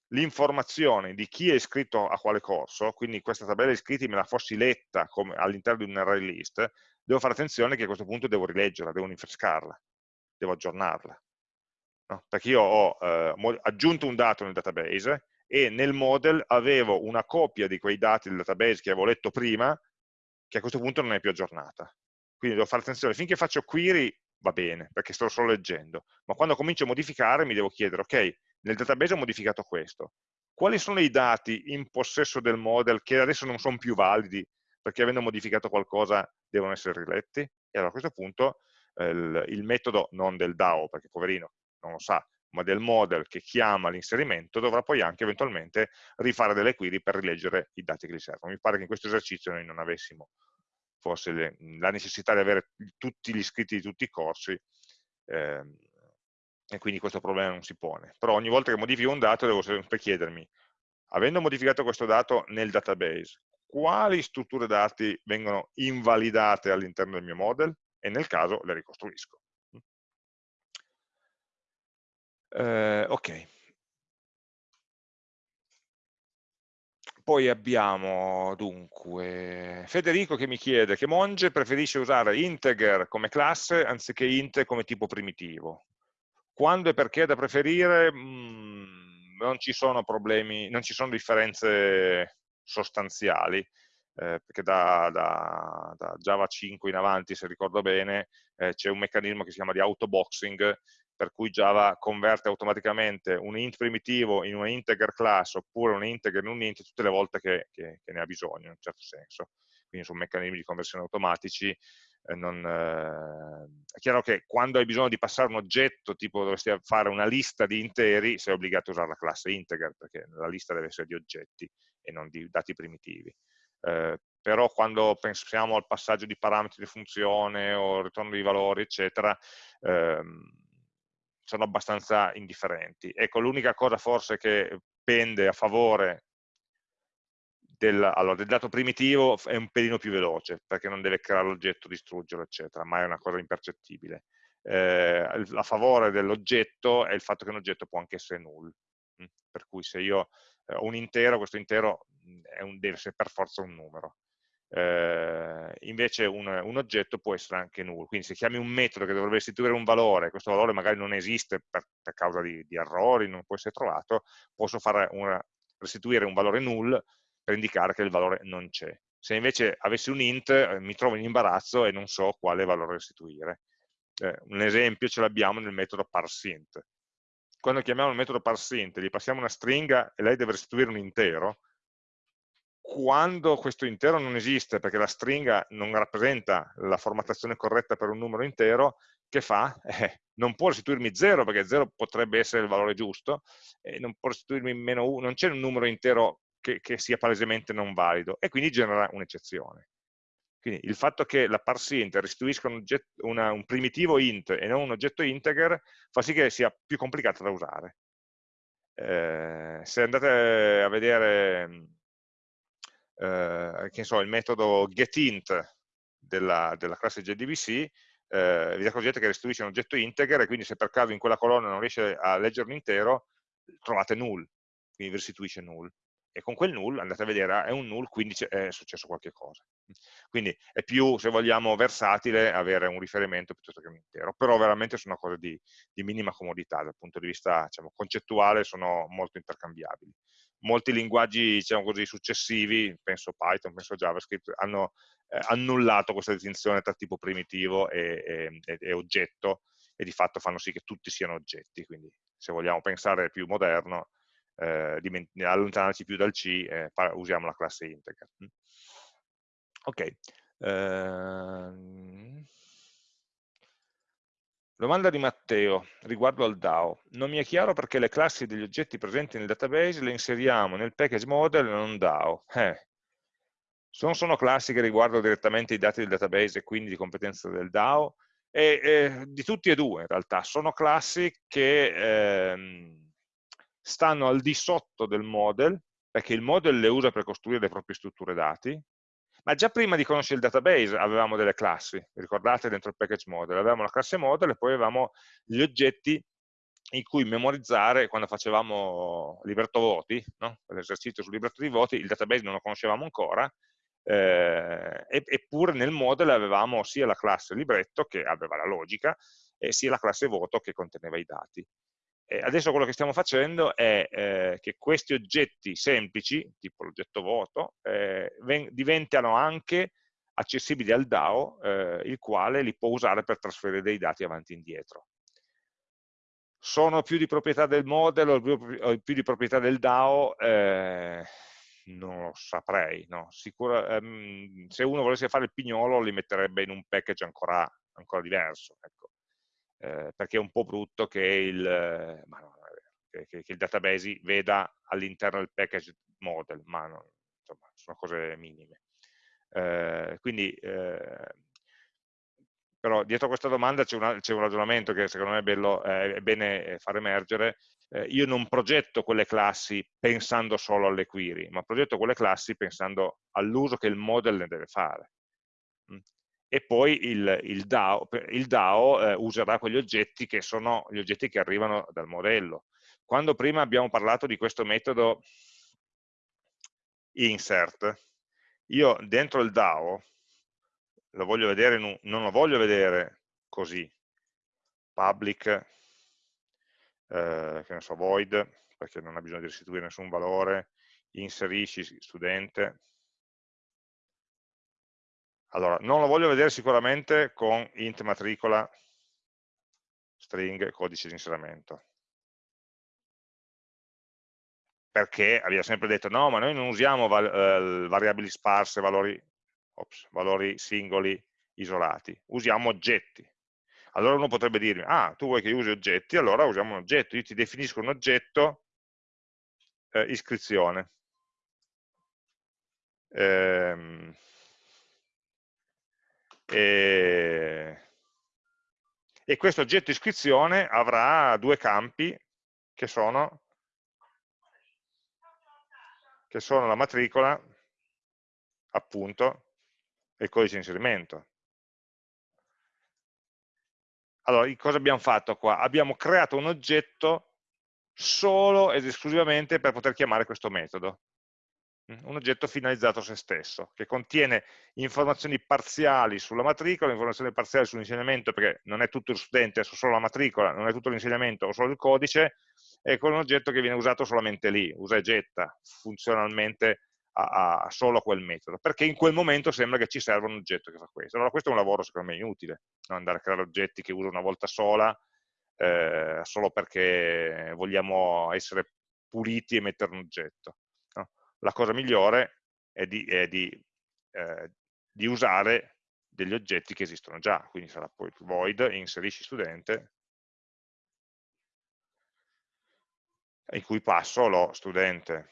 l'informazione di chi è iscritto a quale corso, quindi questa tabella di iscritti me la fossi letta all'interno di un array list, devo fare attenzione che a questo punto devo rileggerla, devo rinfrescarla, devo aggiornarla. No? Perché io ho eh, aggiunto un dato nel database e nel model avevo una copia di quei dati del database che avevo letto prima, che a questo punto non è più aggiornata. Quindi devo fare attenzione, finché faccio query va bene, perché sto solo leggendo, ma quando comincio a modificare mi devo chiedere, ok, nel database ho modificato questo, quali sono i dati in possesso del model che adesso non sono più validi perché avendo modificato qualcosa devono essere riletti? E allora a questo punto eh, il, il, metodo, non del DAO, perché poverino non lo sa, ma del model che chiama l'inserimento, dovrà poi anche eventualmente rifare delle query per rileggere i dati che gli servono. Mi pare che in questo esercizio noi non avessimo forse le, la necessità di avere tutti gli iscritti di tutti i corsi, ehm, e quindi questo problema non si pone. Però ogni volta che modifico un dato devo sempre chiedermi, avendo modificato questo dato nel database, quali strutture dati vengono invalidate all'interno del mio model e nel caso le ricostruisco. Eh, ok. Poi abbiamo dunque Federico che mi chiede che Monge preferisce usare integer come classe anziché int come tipo primitivo. Quando e perché da preferire? Mh, mm, non ci sono problemi, non ci sono differenze sostanziali, eh, perché da, da, da, Java 5 in avanti, se ricordo bene, eh, c'è un meccanismo che si chiama di autoboxing, per cui Java converte automaticamente un int primitivo in un integer class oppure un integer in un int tutte le volte che, che, che ne ha bisogno, in un certo senso. Quindi sono meccanismi di conversione automatici. Eh, non, eh, è chiaro che quando hai bisogno di passare un oggetto, tipo dovresti fare una lista di interi, sei obbligato a usare la classe integer, perché la lista deve essere di oggetti e non di dati primitivi. Eh, però quando pensiamo al passaggio di parametri di funzione o ritorno di valori, eccetera, ehm, sono abbastanza indifferenti. Ecco, l'unica cosa forse che pende a favore del, allora, del, dato primitivo è un pelino più veloce, perché non deve creare l'oggetto, distruggerlo, eccetera, ma è una cosa impercettibile. Eh, a favore dell'oggetto è il fatto che un oggetto può anche essere null. Mm? Per cui se io eh, ho un intero, questo intero mm, un, deve essere per forza un numero eh, invece un, un, oggetto può essere anche null, quindi se chiami un metodo che dovrebbe restituire un valore, questo valore magari non esiste per, per causa di, di, errori, non può essere trovato, posso una, restituire un valore null per indicare che il valore non c'è. Se invece avessi un int eh, mi trovo in imbarazzo e non so quale valore restituire. Eh, un esempio ce l'abbiamo nel metodo parseInt. Quando chiamiamo il metodo parseInt, gli passiamo una stringa e lei deve restituire un intero, quando questo intero non esiste, perché la stringa non rappresenta la formattazione corretta per un numero intero, che fa? Eh, non può restituirmi 0, perché 0 potrebbe essere il valore giusto, e non può restituirmi meno 1, non c'è un numero intero che, che, sia palesemente non valido, e quindi genera un'eccezione. Quindi il fatto che la parseInt restituisca un, oggetto, una, un primitivo int e non un oggetto integer fa sì che sia più complicata da usare. Eh, se andate a vedere eh, che so, il metodo getInt della, della classe JDBC, eh, vi accorgete che restituisce un oggetto integer e quindi se per caso in quella colonna non riesce a leggere un intero, trovate null, quindi vi restituisce null. E con quel null andate a vedere, è un null, quindi è successo qualche cosa. Quindi è più, se vogliamo, versatile avere un riferimento piuttosto che un intero, però veramente sono cose di, di minima comodità, dal punto di vista diciamo, concettuale sono molto intercambiabili molti linguaggi diciamo così, successivi, penso Python, penso JavaScript, hanno eh, annullato questa distinzione tra tipo primitivo e, e, e, oggetto e di fatto fanno sì che tutti siano oggetti, quindi se vogliamo pensare più moderno, eh, allontanarci più dal C, eh, usiamo la classe integer. Ok. Uh, Domanda di Matteo riguardo al DAO. Non mi è chiaro perché le classi degli oggetti presenti nel database le inseriamo nel package model e non DAO. Eh. Non sono classi che riguardano direttamente i dati del database e quindi di competenza del DAO, e, eh, di tutti e due in realtà. Sono classi che eh, stanno al di sotto del model, perché il model le usa per costruire le proprie strutture dati, ma già prima di conoscere il database avevamo delle classi, ricordate dentro il package model, avevamo la classe model e poi avevamo gli oggetti in cui memorizzare quando facevamo libretto voti, no? l'esercizio sul libretto di voti, il database non lo conoscevamo ancora, eh, eppure nel model avevamo sia la classe libretto che aveva la logica, e sia la classe voto che conteneva i dati. Eh, adesso quello che stiamo facendo è eh, che questi oggetti semplici, tipo l'oggetto voto, eh, diventano anche accessibili al DAO, eh, il quale li può usare per trasferire dei dati avanti e indietro. sono più di proprietà del model o più di proprietà del DAO? Eh, non lo saprei, no? Sicura, ehm, se uno volesse fare il pignolo li metterebbe in un package ancora, ancora diverso, ecco. Eh, perché è un po' brutto che il, no, che, che, il database veda all'interno del package model, ma non, insomma, sono cose minime. Eh, quindi, eh, però dietro a questa domanda c'è un, un, ragionamento che secondo me è, bello, è bene far emergere, eh, io non progetto quelle classi pensando solo alle query, ma progetto quelle classi pensando all'uso che il model ne deve fare. E poi il, il DAO, il DAO eh, userà quegli oggetti che sono gli oggetti che arrivano dal modello. Quando prima abbiamo parlato di questo metodo insert, io dentro il DAO lo voglio vedere, non lo voglio vedere così, public, eh, che ne so, void, perché non ha bisogno di restituire nessun valore, inserisci studente. Allora, non lo voglio vedere sicuramente con int matricola string codice di inserimento perché abbiamo sempre detto no, ma noi non usiamo val eh, variabili sparse, valori, ops, valori singoli isolati, usiamo oggetti. Allora uno potrebbe dirmi, ah, tu vuoi che io usi oggetti, allora usiamo un oggetto, io ti definisco un oggetto eh, iscrizione. Ehm, e, e questo oggetto iscrizione avrà due campi che sono che sono la matricola, appunto, e il codice di inserimento. Allora, cosa abbiamo fatto qua? Abbiamo creato un oggetto solo ed esclusivamente per poter chiamare questo metodo. Mm, un oggetto finalizzato a se stesso, che contiene informazioni parziali sulla matricola, informazioni parziali sull'insegnamento, perché non è tutto lo studente, è solo la matricola, non è tutto l'insegnamento o solo il codice, è con un oggetto che viene usato solamente lì, usa e getta funzionalmente a, a solo quel metodo, perché in quel momento sembra che ci serva un oggetto che fa questo. Allora questo è un lavoro secondo me inutile, no? andare a creare oggetti che uso una volta sola, eh, solo perché vogliamo essere puliti e mettere un oggetto. La cosa migliore è di, è di, eh, di usare degli oggetti che esistono già, quindi sarà poi void, inserisci studente, in cui passo lo studente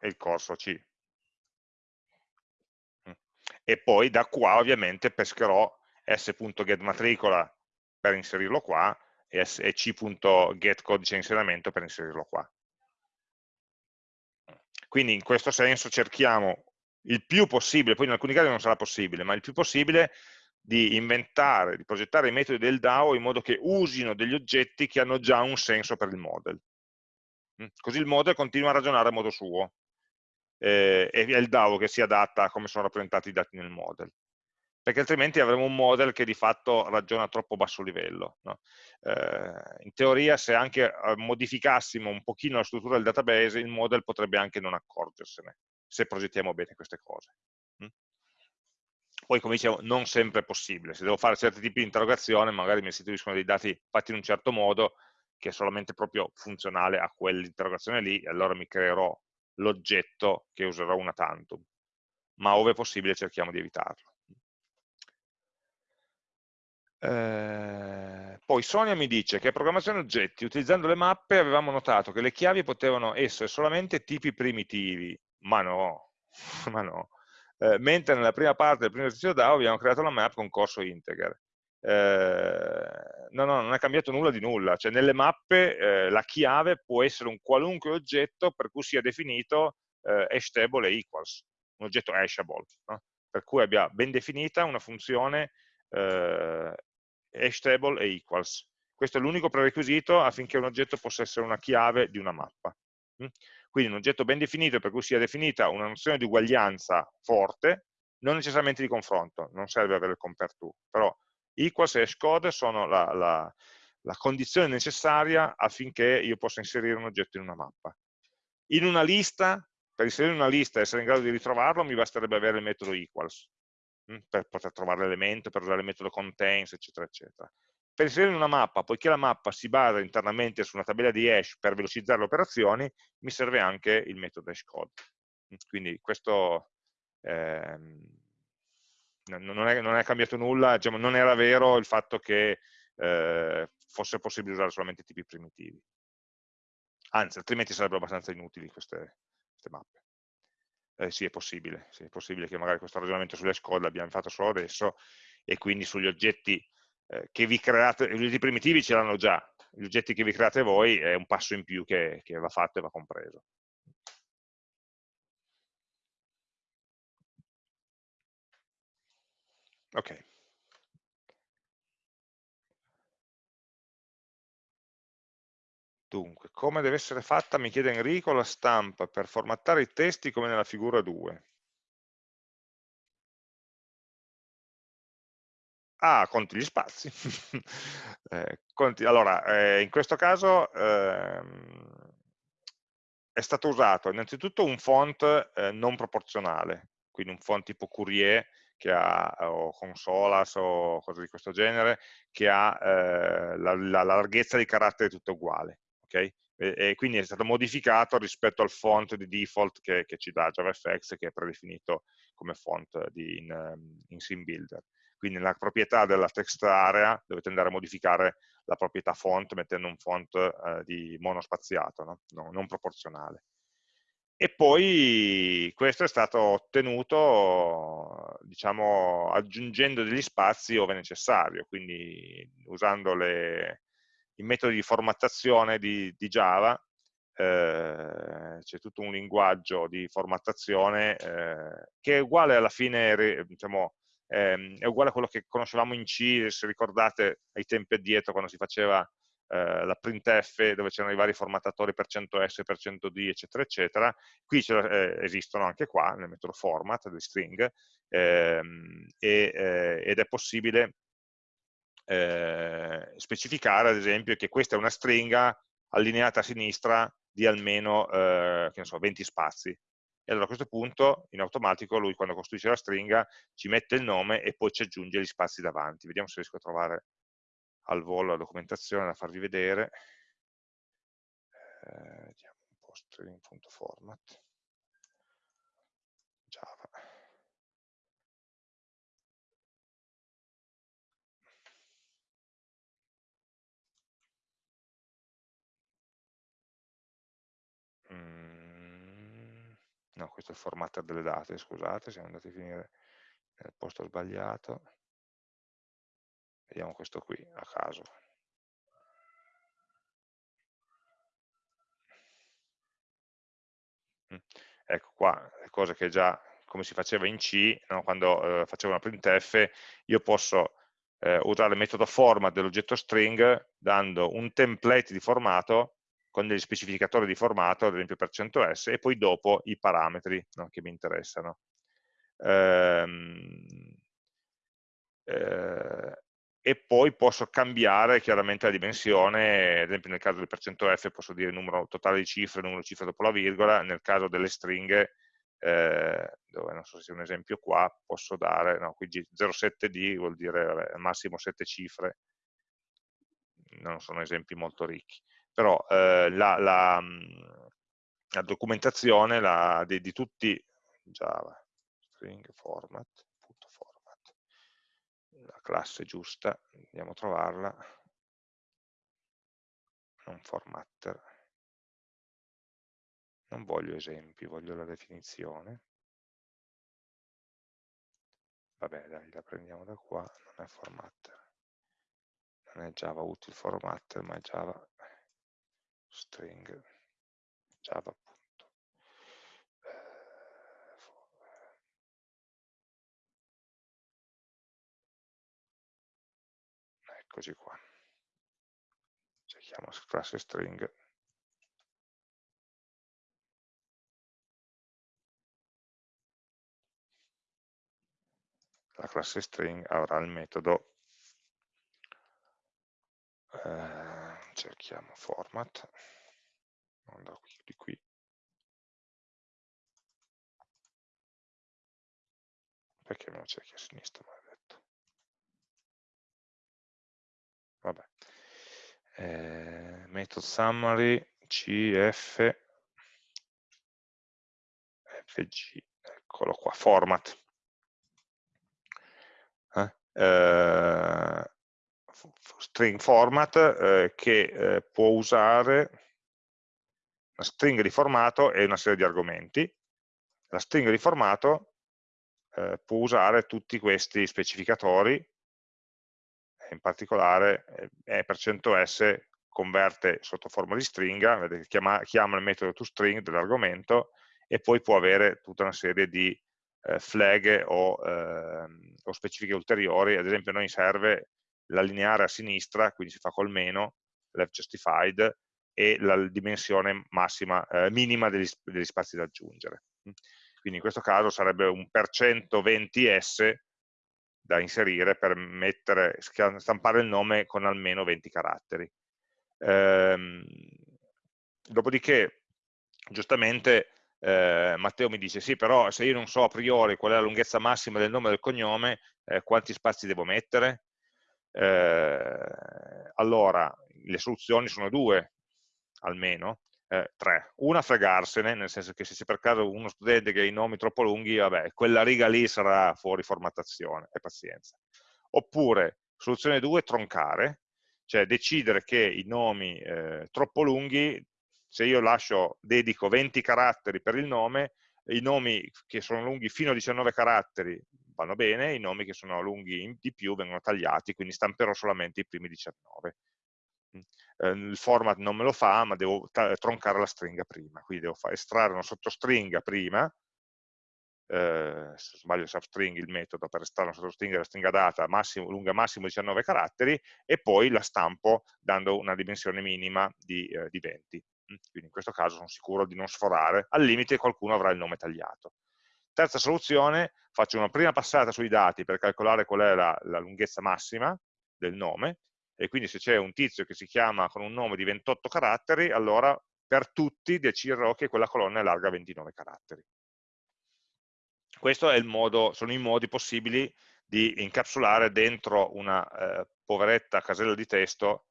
e il corso C. Mm. E poi da qua ovviamente pescherò s.getMatricola per inserirlo qua e, e c.getCodice inserimento per inserirlo qua. Quindi in questo senso cerchiamo il più possibile, poi in alcuni casi non sarà possibile, ma il più possibile di inventare, di progettare i metodi del DAO in modo che usino degli oggetti che hanno già un senso per il model. Mm? Così il model continua a ragionare a modo suo eh, e è il DAO che si adatta a come sono rappresentati i dati nel model. Perché altrimenti avremo un model che di fatto ragiona a troppo basso livello. No? Eh, in teoria se anche eh, modificassimo un pochino la struttura del database, il model potrebbe anche non accorgersene, se progettiamo bene queste cose. Mm? Poi, come dicevo, non sempre è possibile. Se devo fare certi tipi di interrogazione, magari mi restituiscono dei dati fatti in un certo modo, che è solamente proprio funzionale a quell'interrogazione lì, e allora mi creerò l'oggetto che userò una tantum. Ma ove possibile cerchiamo di evitarlo. Eh, poi Sonia mi dice che a programmazione oggetti, utilizzando le mappe, avevamo notato che le chiavi potevano essere solamente tipi primitivi, ma no, ma no. Eh, mentre nella prima parte del primo esercizio DAO abbiamo creato la map con corso integer. Eh, no, no, non è cambiato nulla di nulla, cioè nelle mappe eh, la chiave può essere un qualunque oggetto per cui sia definito eh, hashtable e equals, un oggetto hashable, no? per cui abbia ben definita una funzione eh, hashtable e equals. Questo è l'unico prerequisito affinché un oggetto possa essere una chiave di una mappa. Mm? Quindi un oggetto ben definito per cui sia definita una nozione di uguaglianza forte, non necessariamente di confronto, non serve avere il compare to, però equals e hashcode sono la, la, la condizione necessaria affinché io possa inserire un oggetto in una mappa. In una lista, per inserire una lista e essere in grado di ritrovarlo, mi basterebbe avere il metodo equals, per poter trovare l'elemento, per usare il metodo contains, eccetera, eccetera. per inserire una mappa, poiché la mappa si basa internamente su una tabella di hash per velocizzare le operazioni, mi serve anche il metodo hashCode. Quindi questo ehm, non, è, non, è, cambiato nulla, diciamo, non era vero il fatto che eh, fosse possibile usare solamente tipi primitivi. Anzi, altrimenti sarebbero abbastanza inutili queste, queste mappe. Eh, sì, è possibile, sì, è possibile che magari questo ragionamento sulle code l'abbiamo fatto solo adesso e quindi sugli oggetti eh, che vi create, gli oggetti primitivi ce l'hanno già, gli oggetti che vi create voi è un passo in più che, che va fatto e va compreso. Ok. Dunque, come deve essere fatta, mi chiede Enrico, la stampa per formattare i testi come nella figura 2? Ah, conti gli spazi. eh, conti, allora, eh, in questo caso ehm, è stato usato innanzitutto un font eh, non proporzionale, quindi un font tipo Courier che ha, o Consolas o cose di questo genere, che ha eh, la, la, larghezza di caratteri tutto uguale okay? e, e, quindi è stato modificato rispetto al font di default che, che ci dà JavaFX, che è predefinito come font di, in, ehm, in SimBuilder. Quindi nella proprietà della text area dovete andare a modificare la proprietà font mettendo un font eh, di monospaziato, no? No, non proporzionale. E poi questo è stato ottenuto diciamo, aggiungendo degli spazi ove necessario, quindi usando le, i metodi di formattazione di, di Java, eh, c'è tutto un linguaggio di formattazione eh, che è uguale alla fine, diciamo, ehm, è uguale a quello che conoscevamo in C, se ricordate ai tempi addietro quando si faceva eh, la printf dove c'erano i vari formattatori per 100s, per 100d, eccetera, eccetera. Qui eh, esistono anche qua, nel metodo format di string, ehm, e, eh, ed è possibile eh, specificare ad esempio che questa è una stringa allineata a sinistra di almeno eh, so, 20 spazi. E allora a questo punto, in automatico, lui quando costruisce la stringa ci mette il nome e poi ci aggiunge gli spazi davanti. Vediamo se riesco a trovare al volo la documentazione da farvi vedere. Eh, vediamo un po' string.format. Mm, no, questo è il formatter delle date, scusate, siamo andati a finire nel posto sbagliato. Vediamo questo qui, a caso. Mm, ecco qua, le cose che già, come si faceva in C, no? quando eh, facevo una printf, io posso eh, usare il metodo format dell'oggetto string dando un template di formato con degli specificatori di formato, ad esempio per 100s, e poi dopo i parametri no, che mi interessano. Ehm, eh, e poi posso cambiare chiaramente la dimensione, ad esempio nel caso del percento %f posso dire numero totale di cifre, numero di cifre dopo la virgola, nel caso delle stringhe, eh, dove non so se c'è un esempio qua, posso dare, no, qui 07d vuol dire al massimo 7 cifre, non sono esempi molto ricchi però eh, la, la, la, documentazione la, di, di, tutti Java, string format, la classe giusta, andiamo a trovarla, non formatter, non voglio esempi, voglio la definizione, vabbè dai, la prendiamo da qua, non è formatter, non è Java util formatter, ma è Java string. Java punto eccoci qua. Cerchiamo classe string. La classe string avrà il metodo eh, cerchiamo format non da qui, di qui perché me lo cerchi a sinistra maledetto vabbè. Eh, method summary, cf, fg, eccolo qua, format. Eh? Eh, string format eh, che eh, può usare una stringa di formato e una serie di argomenti. La stringa di formato eh, può usare tutti questi specificatori, in particolare eh, e%s converte sotto forma di stringa, chiama, chiama il metodo toString dell'argomento e poi può avere tutta una serie di eh, flag o, eh, o, specifiche ulteriori, ad esempio noi serve la lineare a sinistra, quindi si fa col meno, left justified, e la dimensione massima, eh, minima degli, degli, spazi da aggiungere. Quindi in questo caso sarebbe un per cento 20s da inserire per mettere, stampare il nome con almeno 20 caratteri. Ehm, dopodiché, giustamente, eh, Matteo mi dice sì, però se io non so a priori qual è la lunghezza massima del nome e del cognome, eh, quanti spazi devo mettere? Eh, allora, le soluzioni sono due, almeno, eh, tre. Una fregarsene, nel senso che se c'è per caso uno studente che ha i nomi troppo lunghi, vabbè, quella riga lì sarà fuori formattazione, e pazienza. Oppure, soluzione due, troncare, cioè decidere che i nomi eh, troppo lunghi, se io lascio, dedico 20 caratteri per il nome, i nomi che sono lunghi fino a 19 caratteri vanno bene, i nomi che sono lunghi di più vengono tagliati, quindi stamperò solamente i primi 19. Mm. Eh, il format non me lo fa, ma devo troncare la stringa prima, quindi devo estrarre una sottostringa prima, eh, se sbaglio substring il metodo per estrarre una sottostringa la stringa data massimo, lunga massimo 19 caratteri e poi la stampo dando una dimensione minima di, eh, di 20 mm. quindi in questo caso sono sicuro di non sforare al limite qualcuno avrà il nome tagliato terza soluzione, faccio una prima passata sui dati per calcolare qual è la, la lunghezza massima del nome e quindi se c'è un tizio che si chiama con un nome di 28 caratteri allora per tutti deciderò che quella colonna è larga 29 caratteri questo modo, sono i modi possibili di incapsulare dentro una eh, poveretta casella di testo,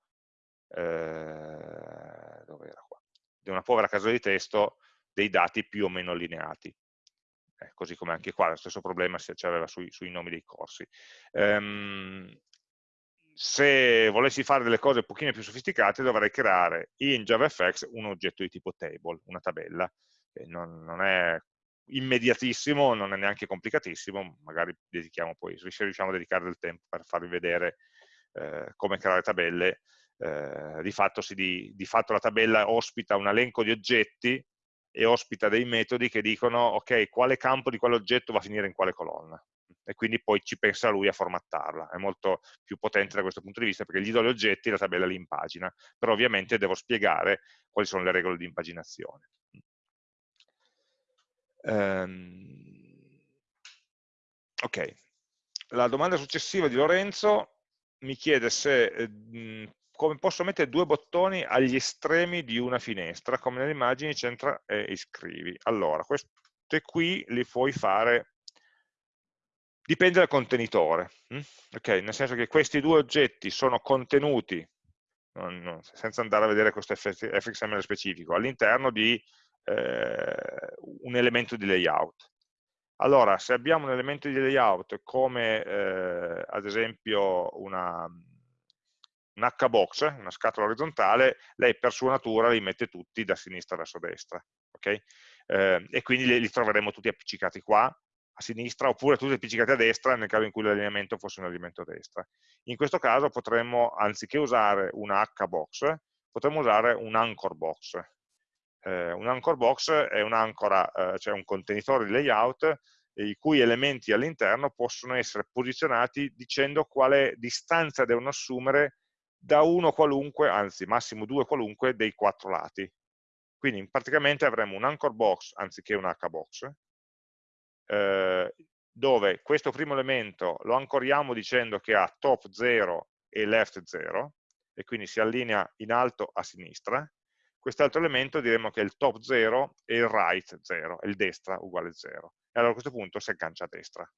eh, dove era qua? Di una povera casella di testo dei dati più o meno allineati. Eh, così come anche qua lo stesso problema si aveva sui, sui, nomi dei corsi. Um, se volessi fare delle cose un pochino più sofisticate dovrei creare in JavaFX un oggetto di tipo table, una tabella. Non, non, è immediatissimo, non è neanche complicatissimo, magari dedichiamo poi, se riusciamo a dedicare del tempo per farvi vedere eh, come creare tabelle, eh, di, fatto si, di, di, fatto la tabella ospita un elenco di oggetti e ospita dei metodi che dicono ok, quale campo di quell'oggetto va a finire in quale colonna? E quindi poi ci pensa lui a formattarla, è molto più potente da questo punto di vista perché gli do gli oggetti e la tabella li impagina, però ovviamente devo spiegare quali sono le regole di impaginazione. Um, ok, la domanda successiva di Lorenzo mi chiede se, eh, come posso mettere due bottoni agli estremi di una finestra, come nelle immagini centra e iscrivi. Allora, queste qui li puoi fare, dipende dal contenitore, hm? okay, nel senso che questi due oggetti sono contenuti, non, non, senza andare a vedere questo fxml specifico, all'interno di eh, un elemento di layout. Allora, se abbiamo un elemento di layout come eh, ad esempio una, un H-box, una scatola orizzontale, lei per sua natura li mette tutti da sinistra verso destra. Okay? Eh, e quindi li, li, troveremo tutti appiccicati qua, a sinistra, oppure tutti appiccicati a destra nel caso in cui l'allineamento fosse un allineamento a destra. In questo caso potremmo, anziché usare una H-box, potremmo usare un anchor box, eh, un anchor box è un'ancora, eh, cioè un contenitore di layout i cui elementi all'interno possono essere posizionati dicendo quale distanza devono assumere da uno qualunque, anzi massimo due qualunque, dei quattro lati. Quindi praticamente avremo un anchor box anziché un hbox, eh, dove questo primo elemento lo ancoriamo dicendo che ha top 0 e left 0, e quindi si allinea in alto a sinistra, quest'altro elemento diremo che è il top 0 e il right 0, e il destra uguale 0. E allora a questo punto si aggancia a destra.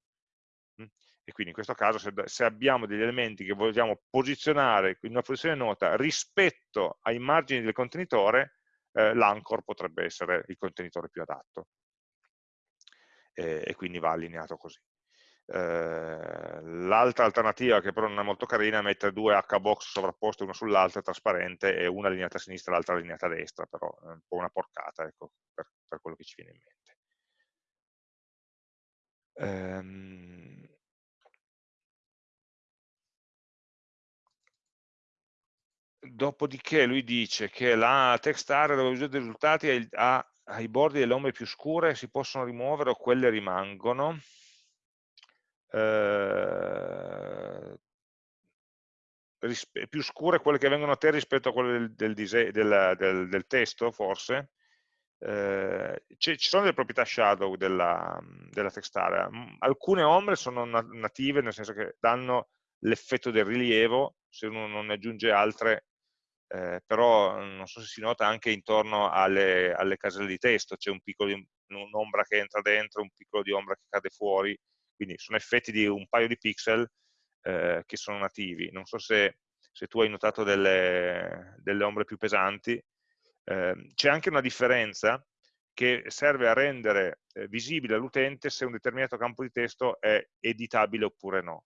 E quindi in questo caso se, se, abbiamo degli elementi che vogliamo posizionare in una posizione nota rispetto ai margini del contenitore, eh, l'anchor potrebbe essere il contenitore più adatto e, e quindi va allineato così. Eh, L'altra alternativa, che però non è molto carina, è mettere due H-box sovrapposte una sull'altra, trasparente, e una allineata a sinistra e l'altra allineata a destra, però è un po' una porcata, ecco, per, per quello che ci viene in mente. Ehm, dopodiché lui dice che la text area dove uso dei risultati ha, ha i bordi delle ombre più scure si possono rimuovere o quelle rimangono. Eh, più scure quelle che vengono a te rispetto a quelle del, del, del, del testo, forse. Eh, ci sono delle proprietà shadow della, della text area. Alcune ombre sono native, nel senso che danno l'effetto del rilievo, se uno non ne aggiunge altre eh, però non so se si nota anche intorno alle, alle caselle di testo, c'è un piccolo un'ombra che entra dentro, un piccolo di ombra che cade fuori, quindi sono effetti di un paio di pixel eh, che sono nativi. Non so se, se tu hai notato delle, delle ombre più pesanti, eh, c'è anche una differenza che serve a rendere eh, visibile all'utente se un determinato campo di testo è editabile oppure no.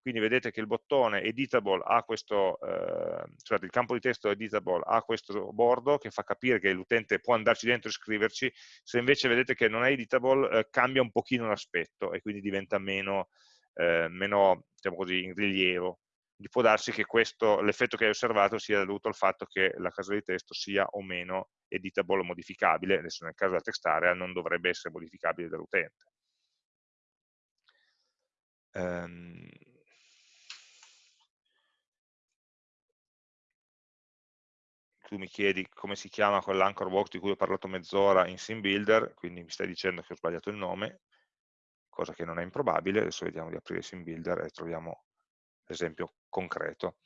Quindi vedete che il bottone editable ha questo, eh, cioè il campo di testo editable ha questo bordo che fa capire che l'utente può andarci dentro e scriverci, se invece vedete che non è editable eh, cambia un pochino l'aspetto e quindi diventa meno, eh, meno diciamo così, in rilievo. Può darsi che l'effetto che hai osservato sia dovuto al fatto che la casella di testo sia o meno editable o modificabile, adesso nel caso della text area non dovrebbe essere modificabile dall'utente. Um, tu mi chiedi come si chiama quell'anchor box di cui ho parlato mezz'ora in SimBuilder, quindi mi stai dicendo che ho sbagliato il nome, cosa che non è improbabile, adesso vediamo di aprire SimBuilder e troviamo l'esempio concreto.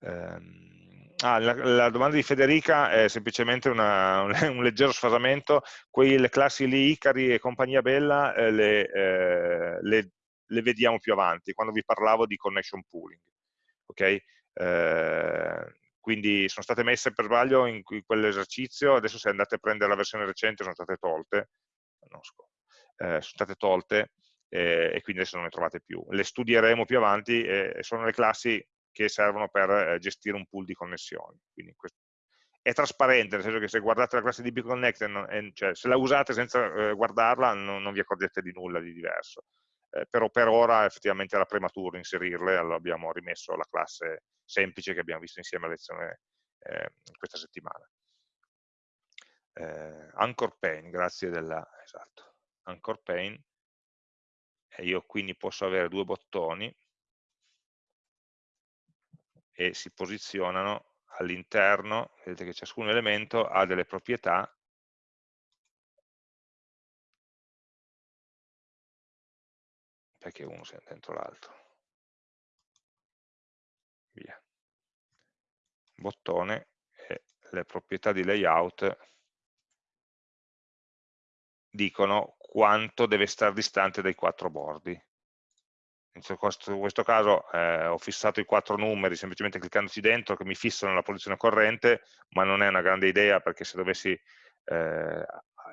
Um, ah, la, la, domanda di Federica è semplicemente una, un, leggero sfasamento, quelle classi lì, Icari e compagnia bella, eh, le, eh, le, le, vediamo più avanti, quando vi parlavo di connection pooling. Okay? Eh, quindi sono state messe per sbaglio in, quell'esercizio, adesso se andate a prendere la versione recente sono state tolte, no, eh, sono state tolte eh, e quindi adesso non le trovate più. Le studieremo più avanti e sono le classi che servono per eh, gestire un pool di connessioni. Quindi è trasparente, nel senso che se guardate la classe di BConnect, cioè se la usate senza eh, guardarla non, non, vi accorgete di nulla di diverso. Eh, però per ora effettivamente era prematuro inserirle, allora abbiamo rimesso la classe semplice che abbiamo visto insieme alla lezione eh, questa settimana. Eh, Anchor Pane, grazie della, esatto, Anchor Pane, e io quindi posso avere due bottoni e si posizionano all'interno, vedete che ciascun elemento ha delle proprietà perché uno sia dentro l'altro. Via. Bottone e le proprietà di layout dicono quanto deve stare distante dai quattro bordi. In questo, caso eh, ho fissato i quattro numeri semplicemente cliccandoci dentro che mi fissano la posizione corrente, ma non è una grande idea perché se dovessi eh,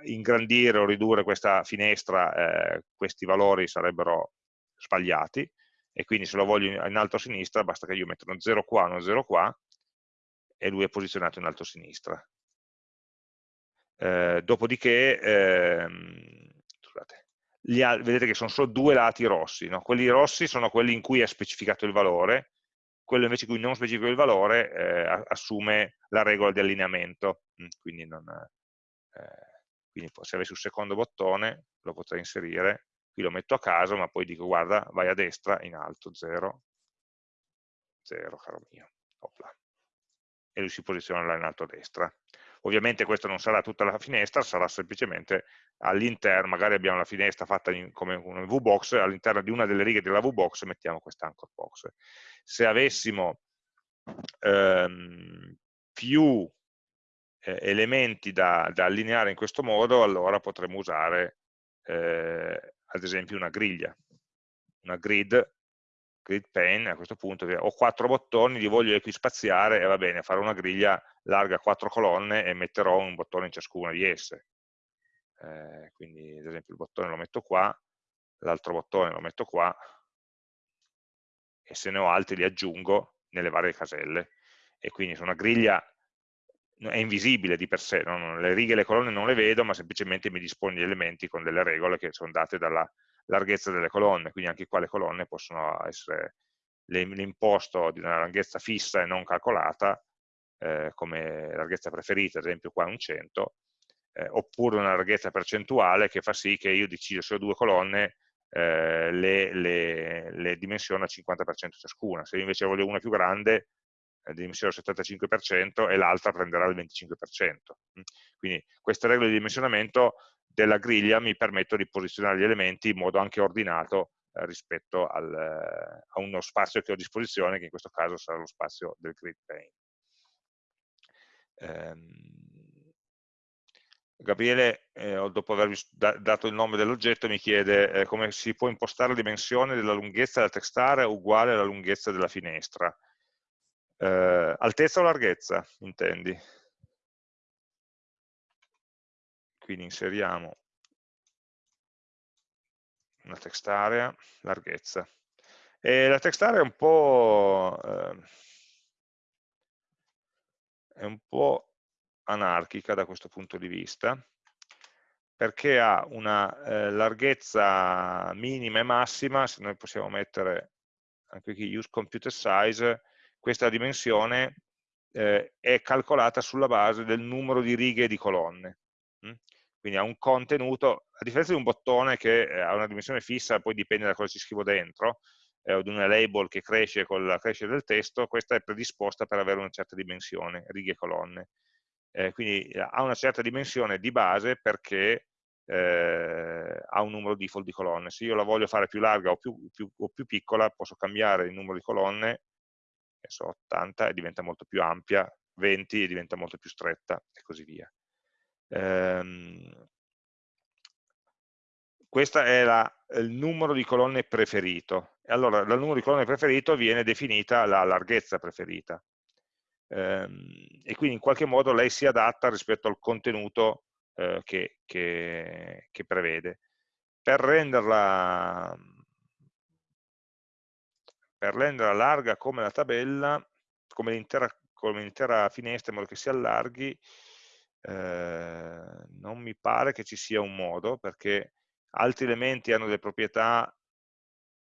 ingrandire o ridurre questa finestra, eh, questi valori sarebbero sbagliati, e quindi se lo voglio in alto a sinistra basta che io metta uno 0 qua, uno 0 qua, e lui è posizionato in alto a sinistra. Eh, dopodiché, ehm, scusate, vedete che sono solo due lati rossi, no? quelli rossi sono quelli in cui è specificato il valore, quello invece in cui non specifico il valore eh, assume la regola di allineamento, mm, quindi, non, eh, quindi se avessi un secondo bottone lo potrei inserire qui lo metto a caso, ma poi dico guarda, vai a destra, in alto, 0, 0, caro mio, Opla. e lui si posiziona là in alto a destra. Ovviamente questa non sarà tutta la finestra, sarà semplicemente all'interno, magari abbiamo la finestra fatta in, come una VBox, all'interno di una delle righe della VBox mettiamo questa anchor box. Se avessimo ehm, più eh, elementi da, da, allineare in questo modo, allora potremmo usare eh, ad esempio una griglia. una grid, grid pane a questo punto, ho quattro bottoni, li voglio equispaziare e va bene, farò una griglia larga quattro colonne e metterò un bottone in ciascuna di esse. Eh, quindi ad esempio il bottone lo metto qua, l'altro bottone lo metto qua, e se ne ho altri li aggiungo nelle varie caselle. E quindi su una griglia è invisibile di per sé, no? le righe e le colonne non le vedo, ma semplicemente mi dispone gli elementi con delle regole che sono date dalla larghezza delle colonne, quindi anche qua le colonne possono essere l'imposto di una larghezza fissa e non calcolata, eh, come larghezza preferita, ad esempio qua è un 100, eh, oppure una larghezza percentuale che fa sì che io decido se ho due colonne eh, le, le, le dimensiono al 50% ciascuna, se invece voglio una più grande dimensione al 75% e l'altra prenderà il 25%. Mm. Quindi queste regole di dimensionamento della griglia mi permettono di posizionare gli elementi in modo anche ordinato eh, rispetto al, eh, a uno spazio che ho a disposizione, che in questo caso sarà lo spazio del grid pane. Ehm, Gabriele, eh, dopo aver dato il nome dell'oggetto, mi chiede eh, come si può impostare la dimensione della lunghezza della textarea uguale alla lunghezza della finestra. Eh, altezza o larghezza, intendi? Quindi inseriamo una text area, larghezza. E la text area è un po', eh, è un po' anarchica da questo punto di vista, perché ha una eh, larghezza minima e massima, se noi possiamo mettere anche qui use computer size, questa dimensione eh, è calcolata sulla base del numero di righe e di colonne. Mm? Quindi ha un contenuto, a differenza di un bottone che eh, ha una dimensione fissa, poi dipende da cosa ci scrivo dentro, eh, o di una label che cresce con la crescita del testo, questa è predisposta per avere una certa dimensione, righe e colonne. Eh, quindi eh, ha una certa dimensione di base perché eh, ha un numero default di colonne. Se io la voglio fare più larga o più, più, o più piccola, posso cambiare il numero di colonne so, 80 e diventa molto più ampia, 20 e diventa molto più stretta e così via. Ehm, questo è la, il numero di colonne preferito. Allora, dal numero di colonne preferito viene definita la larghezza preferita. Ehm, e quindi in qualche modo lei si adatta rispetto al contenuto eh, che, che, che prevede. Per renderla per renderla larga come la tabella, come l'intera finestra in modo che si allarghi, eh, non mi pare che ci sia un modo, perché altri elementi hanno delle proprietà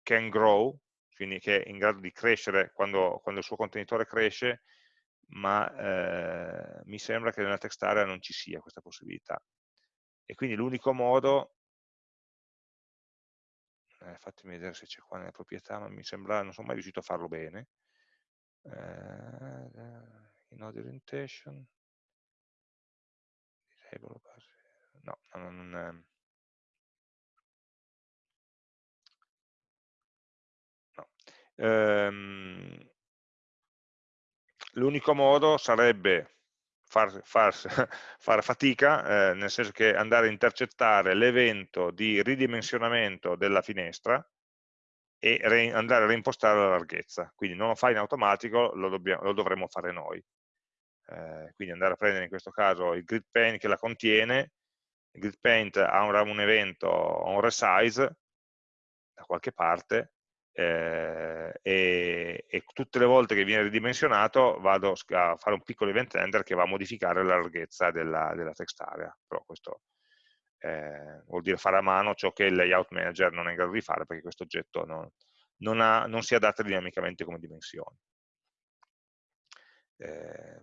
can grow, quindi che è in grado di crescere quando, quando il suo contenitore cresce, ma eh, mi sembra che nella text area non ci sia questa possibilità. E quindi l'unico modo eh, fatemi vedere se c'è qua nelle proprietà, ma mi sembra, non sono mai riuscito a farlo bene. Eh, in audio orientation, no, non, non no. Ehm, L'unico modo sarebbe far, far, far fatica, eh, nel senso che andare a intercettare l'evento di ridimensionamento della finestra e re, andare a reimpostare la larghezza. Quindi non lo fa in automatico, lo, dobbiamo, lo dovremmo fare noi. Eh, quindi andare a prendere in questo caso il grid paint che la contiene, il grid paint ha un, un evento, un resize da qualche parte, eh, e, e, tutte le volte che viene ridimensionato vado a fare un piccolo event render che va a modificare la larghezza della, della text area, però questo eh, vuol dire fare a mano ciò che il layout manager non è in grado di fare perché questo oggetto non, non, ha, non si adatta dinamicamente come dimensioni. Eh,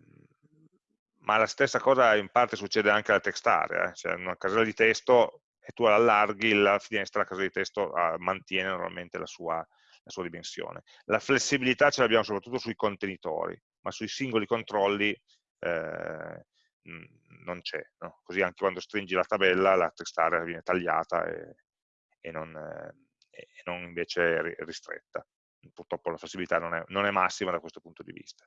ma la stessa cosa in parte succede anche alla text area, eh? cioè una casella di testo e tu allarghi la finestra, la casella di testo ah, mantiene normalmente la sua, la sua dimensione. La flessibilità ce l'abbiamo soprattutto sui contenitori, ma sui singoli controlli eh, non c'è. No? Così anche quando stringi la tabella la text area viene tagliata e, e, non, eh, e non, invece ristretta. Purtroppo la flessibilità non è, non è massima da questo punto di vista.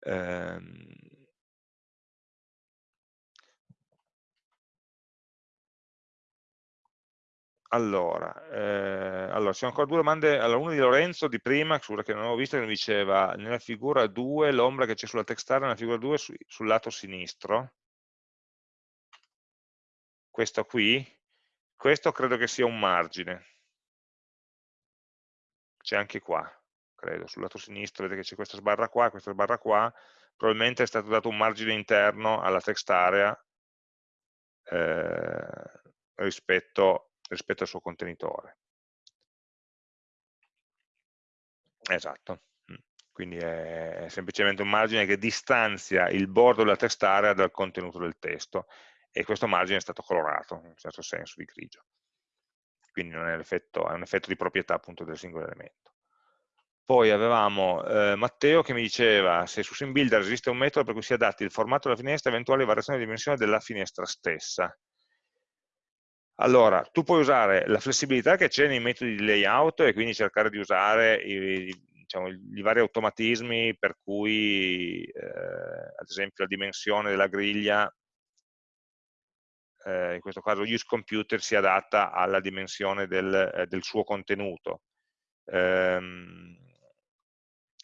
Ehm, allora, eh, allora, ci sono ancora due domande. Allora, una di Lorenzo di prima, che non avevo visto, che mi diceva nella figura 2 l'ombra che c'è sulla text area nella figura 2 su, sul lato sinistro. Questo qui, questo credo che sia un margine. C'è anche qua, credo, sul lato sinistro, vedete che c'è questa sbarra qua, questa sbarra qua, probabilmente è stato dato un margine interno alla text area eh, rispetto, rispetto al suo contenitore. Esatto, mm. quindi è semplicemente un margine che distanzia il bordo della text area dal contenuto del testo e questo margine è stato colorato, in un certo senso, di grigio. Quindi è, è un effetto di proprietà appunto del singolo elemento. Poi avevamo eh, Matteo che mi diceva se su SimBuilder esiste un metodo per cui si adatti il formato della finestra e eventuali variazioni di dimensione della finestra stessa. Allora, tu puoi usare la flessibilità che c'è nei metodi di layout e quindi cercare di usare i, diciamo, i vari automatismi per cui, eh, ad esempio, la dimensione della griglia, eh, in questo caso useComputer, si adatta alla dimensione del, eh, del suo contenuto. Ehm,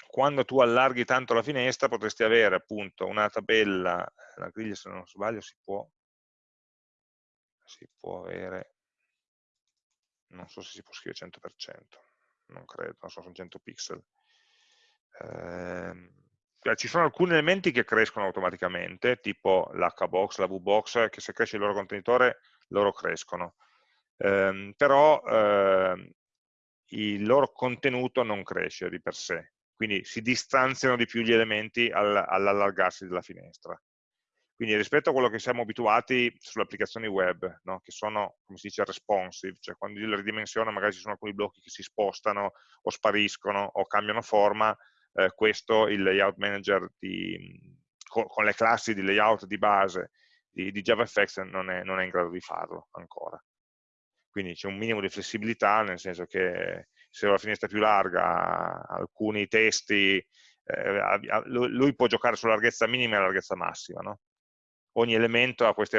quando tu allarghi tanto la finestra potresti avere appunto una tabella, la griglia se non sbaglio si può si può avere, non so se si può scrivere 100%, non credo, non so, sono 100 pixel. Eh, ci sono alcuni elementi che crescono automaticamente, tipo l'hbox, la vbox, che se cresce il loro contenitore, loro crescono. Eh, però eh, il loro contenuto non cresce di per sé, quindi si distanziano di più gli elementi all'allargarsi della finestra. Quindi rispetto a quello che siamo abituati sulle applicazioni web, no? che sono, come si dice, responsive, cioè quando io le ridimensiono magari ci sono alcuni blocchi che si spostano o spariscono o cambiano forma, eh, questo il layout manager di, con, con, le classi di layout di base di, di JavaFX non è, non è in grado di farlo ancora. Quindi c'è un minimo di flessibilità, nel senso che se ho la finestra più larga, alcuni testi, eh, lui può giocare sulla larghezza minima e la larghezza massima, no? Ogni elemento ha queste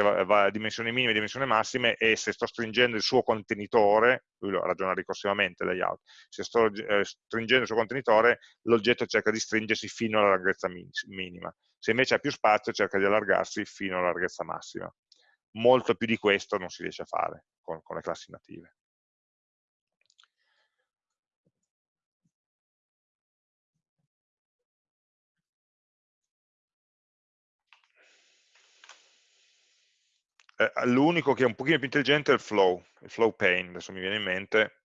dimensioni minime e dimensioni massime e se sto stringendo il suo contenitore, lui lo ragiona ricorsivamente layout, se sto eh, stringendo il suo contenitore l'oggetto cerca di stringersi fino alla larghezza minima, se invece ha più spazio cerca di allargarsi fino alla larghezza massima. Molto più di questo non si riesce a fare con, con le classi native. Eh, l'unico che è un pochino più intelligente è il flow, il flow pane, adesso mi viene in mente,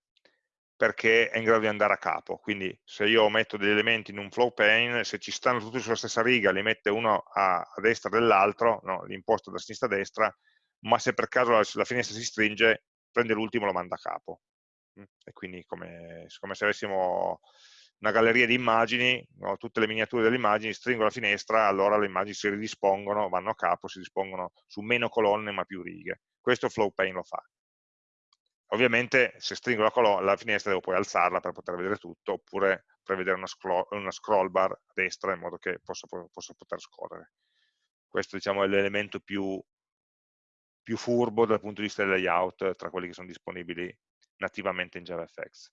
perché è in grado di andare a capo, quindi se io metto degli elementi in un flow pane, se ci stanno tutti sulla stessa riga, li mette uno a, a destra dell'altro, no? li imposto da sinistra a destra, ma se per caso la, la finestra si stringe, prende l'ultimo e lo manda a capo. Mm? E quindi come, come se avessimo una galleria di immagini, no? tutte le miniature delle immagini, stringo la finestra, allora le immagini si ridispongono, vanno a capo, si dispongono su meno colonne ma più righe. Questo FlowPane lo fa. Ovviamente se stringo la, la, finestra devo poi alzarla per poter vedere tutto, oppure prevedere una scroll, una scroll bar a destra in modo che possa, possa poter scorrere. Questo diciamo, è l'elemento più, più furbo dal punto di vista del layout tra quelli che sono disponibili nativamente in JavaFX.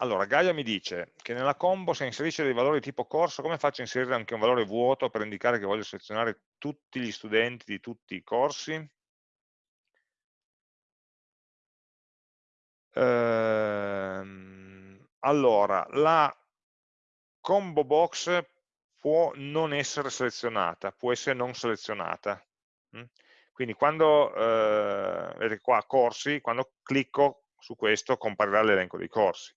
Allora, Gaia mi dice che nella combo se inserisce dei valori tipo corso, come faccio a inserire anche un valore vuoto per indicare che voglio selezionare tutti gli studenti di tutti i corsi? Ehm, allora, la combo box può non essere selezionata, può essere non selezionata. Mm? Quindi quando, eh, vedete qua, corsi, quando clicco su questo comparirà l'elenco dei corsi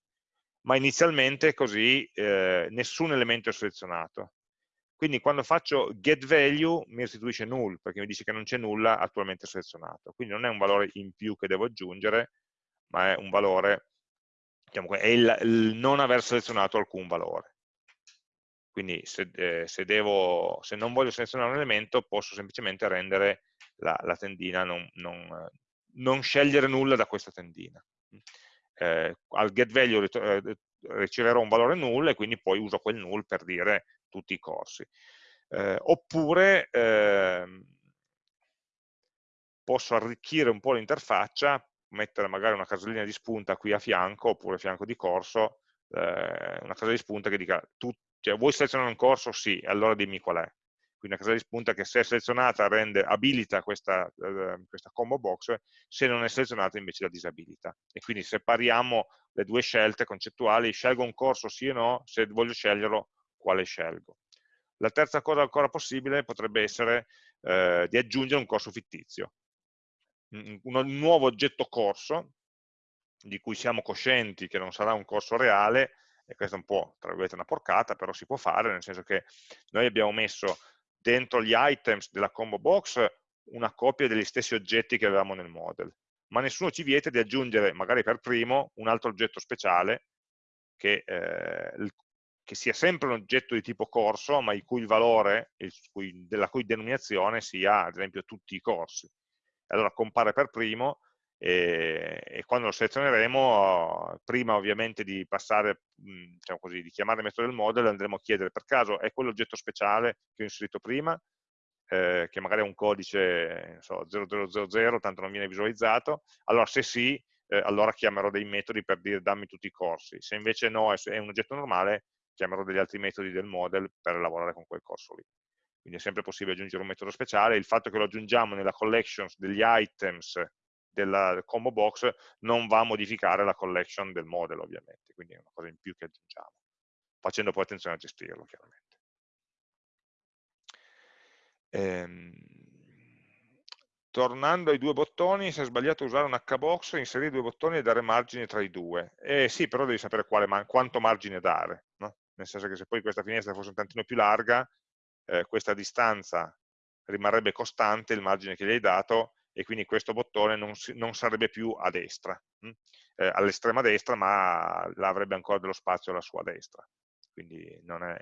ma inizialmente così eh, nessun elemento è selezionato. Quindi quando faccio getValue mi restituisce null, perché mi dice che non c'è nulla attualmente selezionato. Quindi non è un valore in più che devo aggiungere, ma è un valore, diciamo, è il, il non aver selezionato alcun valore. Quindi se, eh, se, devo, se, non voglio selezionare un elemento posso semplicemente rendere la, la tendina, non, non, non, scegliere nulla da questa tendina. Eh, al getValue eh, riceverò un valore null e quindi poi uso quel null per dire tutti i corsi. Eh, oppure ehm, posso arricchire un po' l'interfaccia, mettere magari una casellina di spunta qui a fianco, oppure a fianco di corso, eh, una casella di spunta che dica, tu, cioè, vuoi selezionare un corso? Sì, allora dimmi qual è. Quindi una casella di spunta che se è selezionata rende, abilita questa, eh, questa combo box, se non è selezionata invece la disabilita. E quindi separiamo le due scelte concettuali, scelgo un corso sì o no, se voglio sceglierlo, quale scelgo. La terza cosa ancora possibile potrebbe essere eh, di aggiungere un corso fittizio un nuovo oggetto corso, di cui siamo coscienti che non sarà un corso reale, e questa è un po', tra una porcata, però si può fare, nel senso che noi abbiamo messo dentro gli items della combo box una copia degli stessi oggetti che avevamo nel model, ma nessuno ci vieta di aggiungere, magari per primo, un altro oggetto speciale che, eh, che sia sempre un oggetto di tipo corso, ma il cui valore, il cui, della cui denominazione sia, ad esempio, tutti i corsi. Allora compare per primo e, e quando lo selezioneremo, prima ovviamente di passare, diciamo così, di chiamare il metodo del model, andremo a chiedere per caso è quell'oggetto speciale che ho inserito prima, eh, che magari è un codice so, 0000, tanto non viene visualizzato, allora se sì, eh, allora chiamerò dei metodi per dire dammi tutti i corsi, se invece no, è, un oggetto normale, chiamerò degli altri metodi del model per lavorare con quel corso lì. Quindi è sempre possibile aggiungere un metodo speciale, il fatto che lo aggiungiamo nella collection degli items della combo box non va a modificare la collection del model ovviamente, quindi è una cosa in più che aggiungiamo, facendo poi attenzione a gestirlo chiaramente. Ehm, tornando ai due bottoni, se è sbagliato usare un hbox, inserire due bottoni e dare margine tra i due. Eh sì, però devi sapere quale, quanto margine dare, no? nel senso che se poi questa finestra fosse un tantino più larga, eh, questa distanza rimarrebbe costante, il margine che gli hai dato, e quindi questo bottone non, non sarebbe più a destra, hm? eh, all'estrema destra, ma avrebbe ancora dello spazio alla sua destra. Quindi è,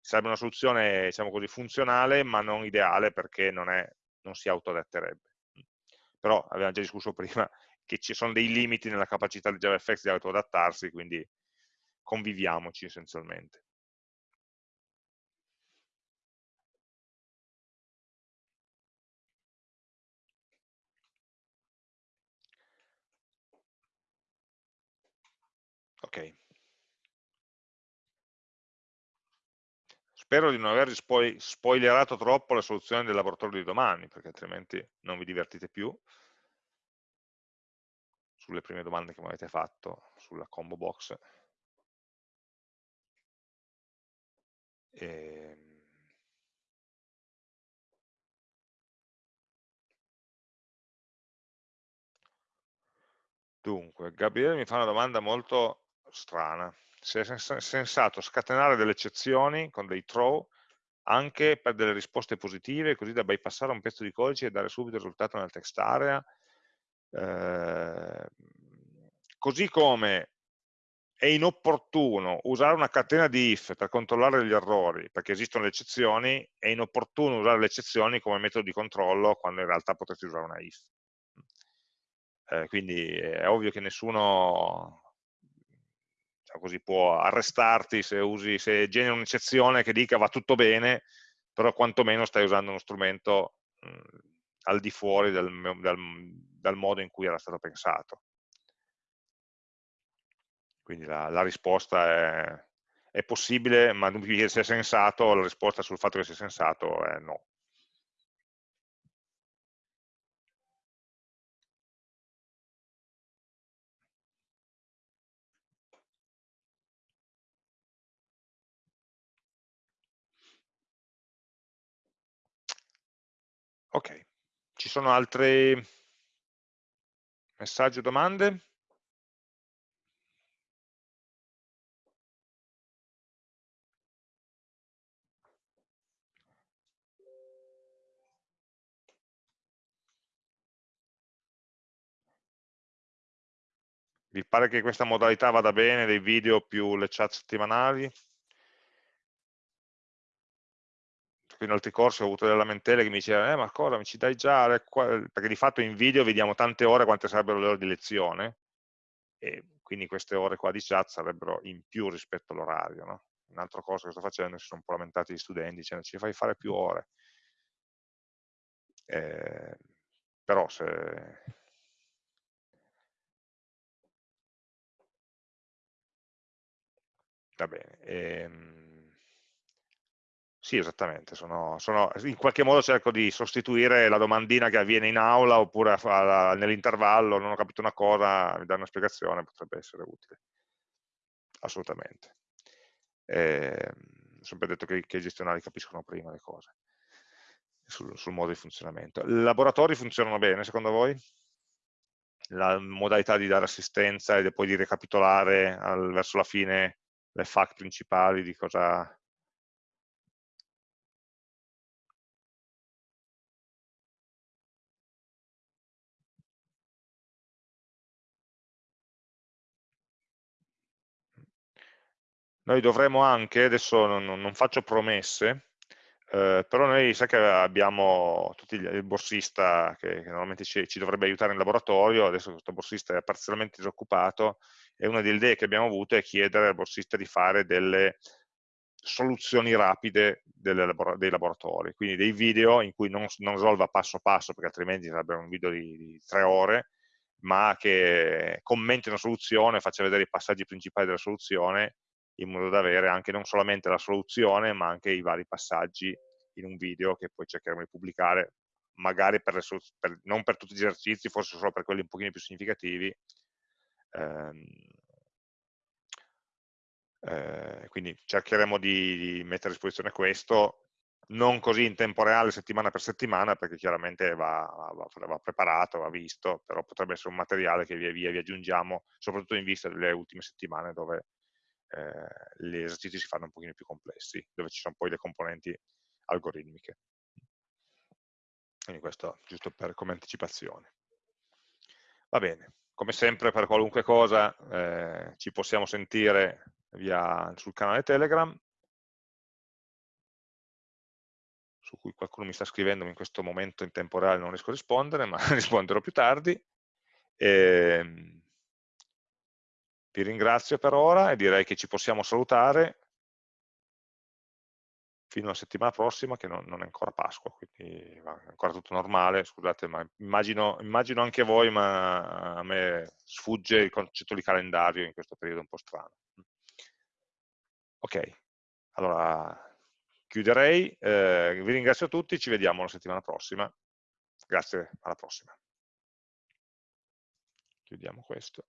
sarebbe una soluzione diciamo così, funzionale, ma non ideale perché non, è, non si autoadatterebbe. Però abbiamo già discusso prima che ci sono dei limiti nella capacità di JavaFX di autoadattarsi, quindi conviviamoci essenzialmente. Ok. Spero di non aver spoi spoilerato troppo la soluzione del laboratorio di domani, perché altrimenti non vi divertite più sulle prime domande che mi avete fatto sulla combo box. E ehm, Dunque, Gabriele mi fa una domanda molto strana. Se è sensato scatenare delle eccezioni con dei throw anche per delle risposte positive, così da bypassare un pezzo di codice e dare subito il risultato nel text area. Eh, così come è inopportuno usare una catena di if per controllare gli errori, perché esistono le eccezioni, è inopportuno usare le eccezioni come metodo di controllo quando in realtà potresti usare una if eh, quindi è ovvio che nessuno diciamo così, può arrestarti se, usi, se generi un'eccezione che dica va tutto bene, però quantomeno stai usando uno strumento mh, al di fuori del, dal, dal, modo in cui era stato pensato. Quindi la, la risposta è, è, possibile, ma se è sensato, la risposta sul fatto che sia sensato è no. Ok, ci sono altri messaggi o domande? Vi pare che questa modalità vada bene, dei video più le chat settimanali? In altri corsi ho avuto delle lamentele che mi dicevano, eh ma cosa, mi ci dai già, perché di fatto in video vediamo tante ore quante sarebbero le ore di lezione, e quindi queste ore qua di chat sarebbero in più rispetto all'orario. No? Un altro corso che sto facendo si sono un po' lamentati gli studenti dicendo ci fai fare più ore. Eh, però se... Va bene. Ehm sì, esattamente, sono, sono, in qualche modo cerco di sostituire la domandina che avviene in aula oppure nell'intervallo, non ho capito una cosa, mi dà una spiegazione, potrebbe essere utile. Assolutamente. Eh, sempre detto che, che, i gestionali capiscono prima le cose sul, sul modo di funzionamento. I laboratori funzionano bene, secondo voi? La modalità di dare assistenza e poi di ricapitolare al, verso la fine le FAQ principali di cosa Noi dovremo anche, adesso non, non faccio promesse, eh, però noi sai che abbiamo tutti gli, il borsista che, che normalmente ci, ci, dovrebbe aiutare in laboratorio, adesso questo borsista è parzialmente disoccupato e una delle idee che abbiamo avuto è chiedere al borsista di fare delle soluzioni rapide delle, dei laboratori, quindi dei video in cui non, non risolva passo passo, perché altrimenti sarebbero un video di, di tre ore, ma che commenti una soluzione, faccia vedere i passaggi principali della soluzione in modo da avere anche non solamente la soluzione, ma anche i vari passaggi in un video che poi cercheremo di pubblicare, magari per per, non per tutti gli esercizi, forse solo per quelli un pochino più significativi. Ehm, eh, quindi cercheremo di, di, mettere a disposizione questo, non così in tempo reale, settimana per settimana, perché chiaramente va, va, va preparato, va visto, però potrebbe essere un materiale che via via vi aggiungiamo, soprattutto in vista delle ultime settimane dove eh, gli esercizi si fanno un pochino più complessi, dove ci sono poi le componenti algoritmiche. Quindi questo giusto per, come anticipazione. Va bene, come sempre per qualunque cosa eh, ci possiamo sentire via, sul canale Telegram, su cui qualcuno mi sta scrivendo in questo momento in tempo reale non riesco a rispondere, ma risponderò più tardi. Ehm, vi ringrazio per ora e direi che ci possiamo salutare fino alla settimana prossima che non, non è ancora Pasqua, quindi è ancora tutto normale, scusate, ma immagino, immagino, anche voi, ma a me sfugge il concetto di calendario in questo periodo un po' strano. Ok, allora chiuderei, eh, vi ringrazio tutti, ci vediamo la settimana prossima, grazie, alla prossima. Chiudiamo questo.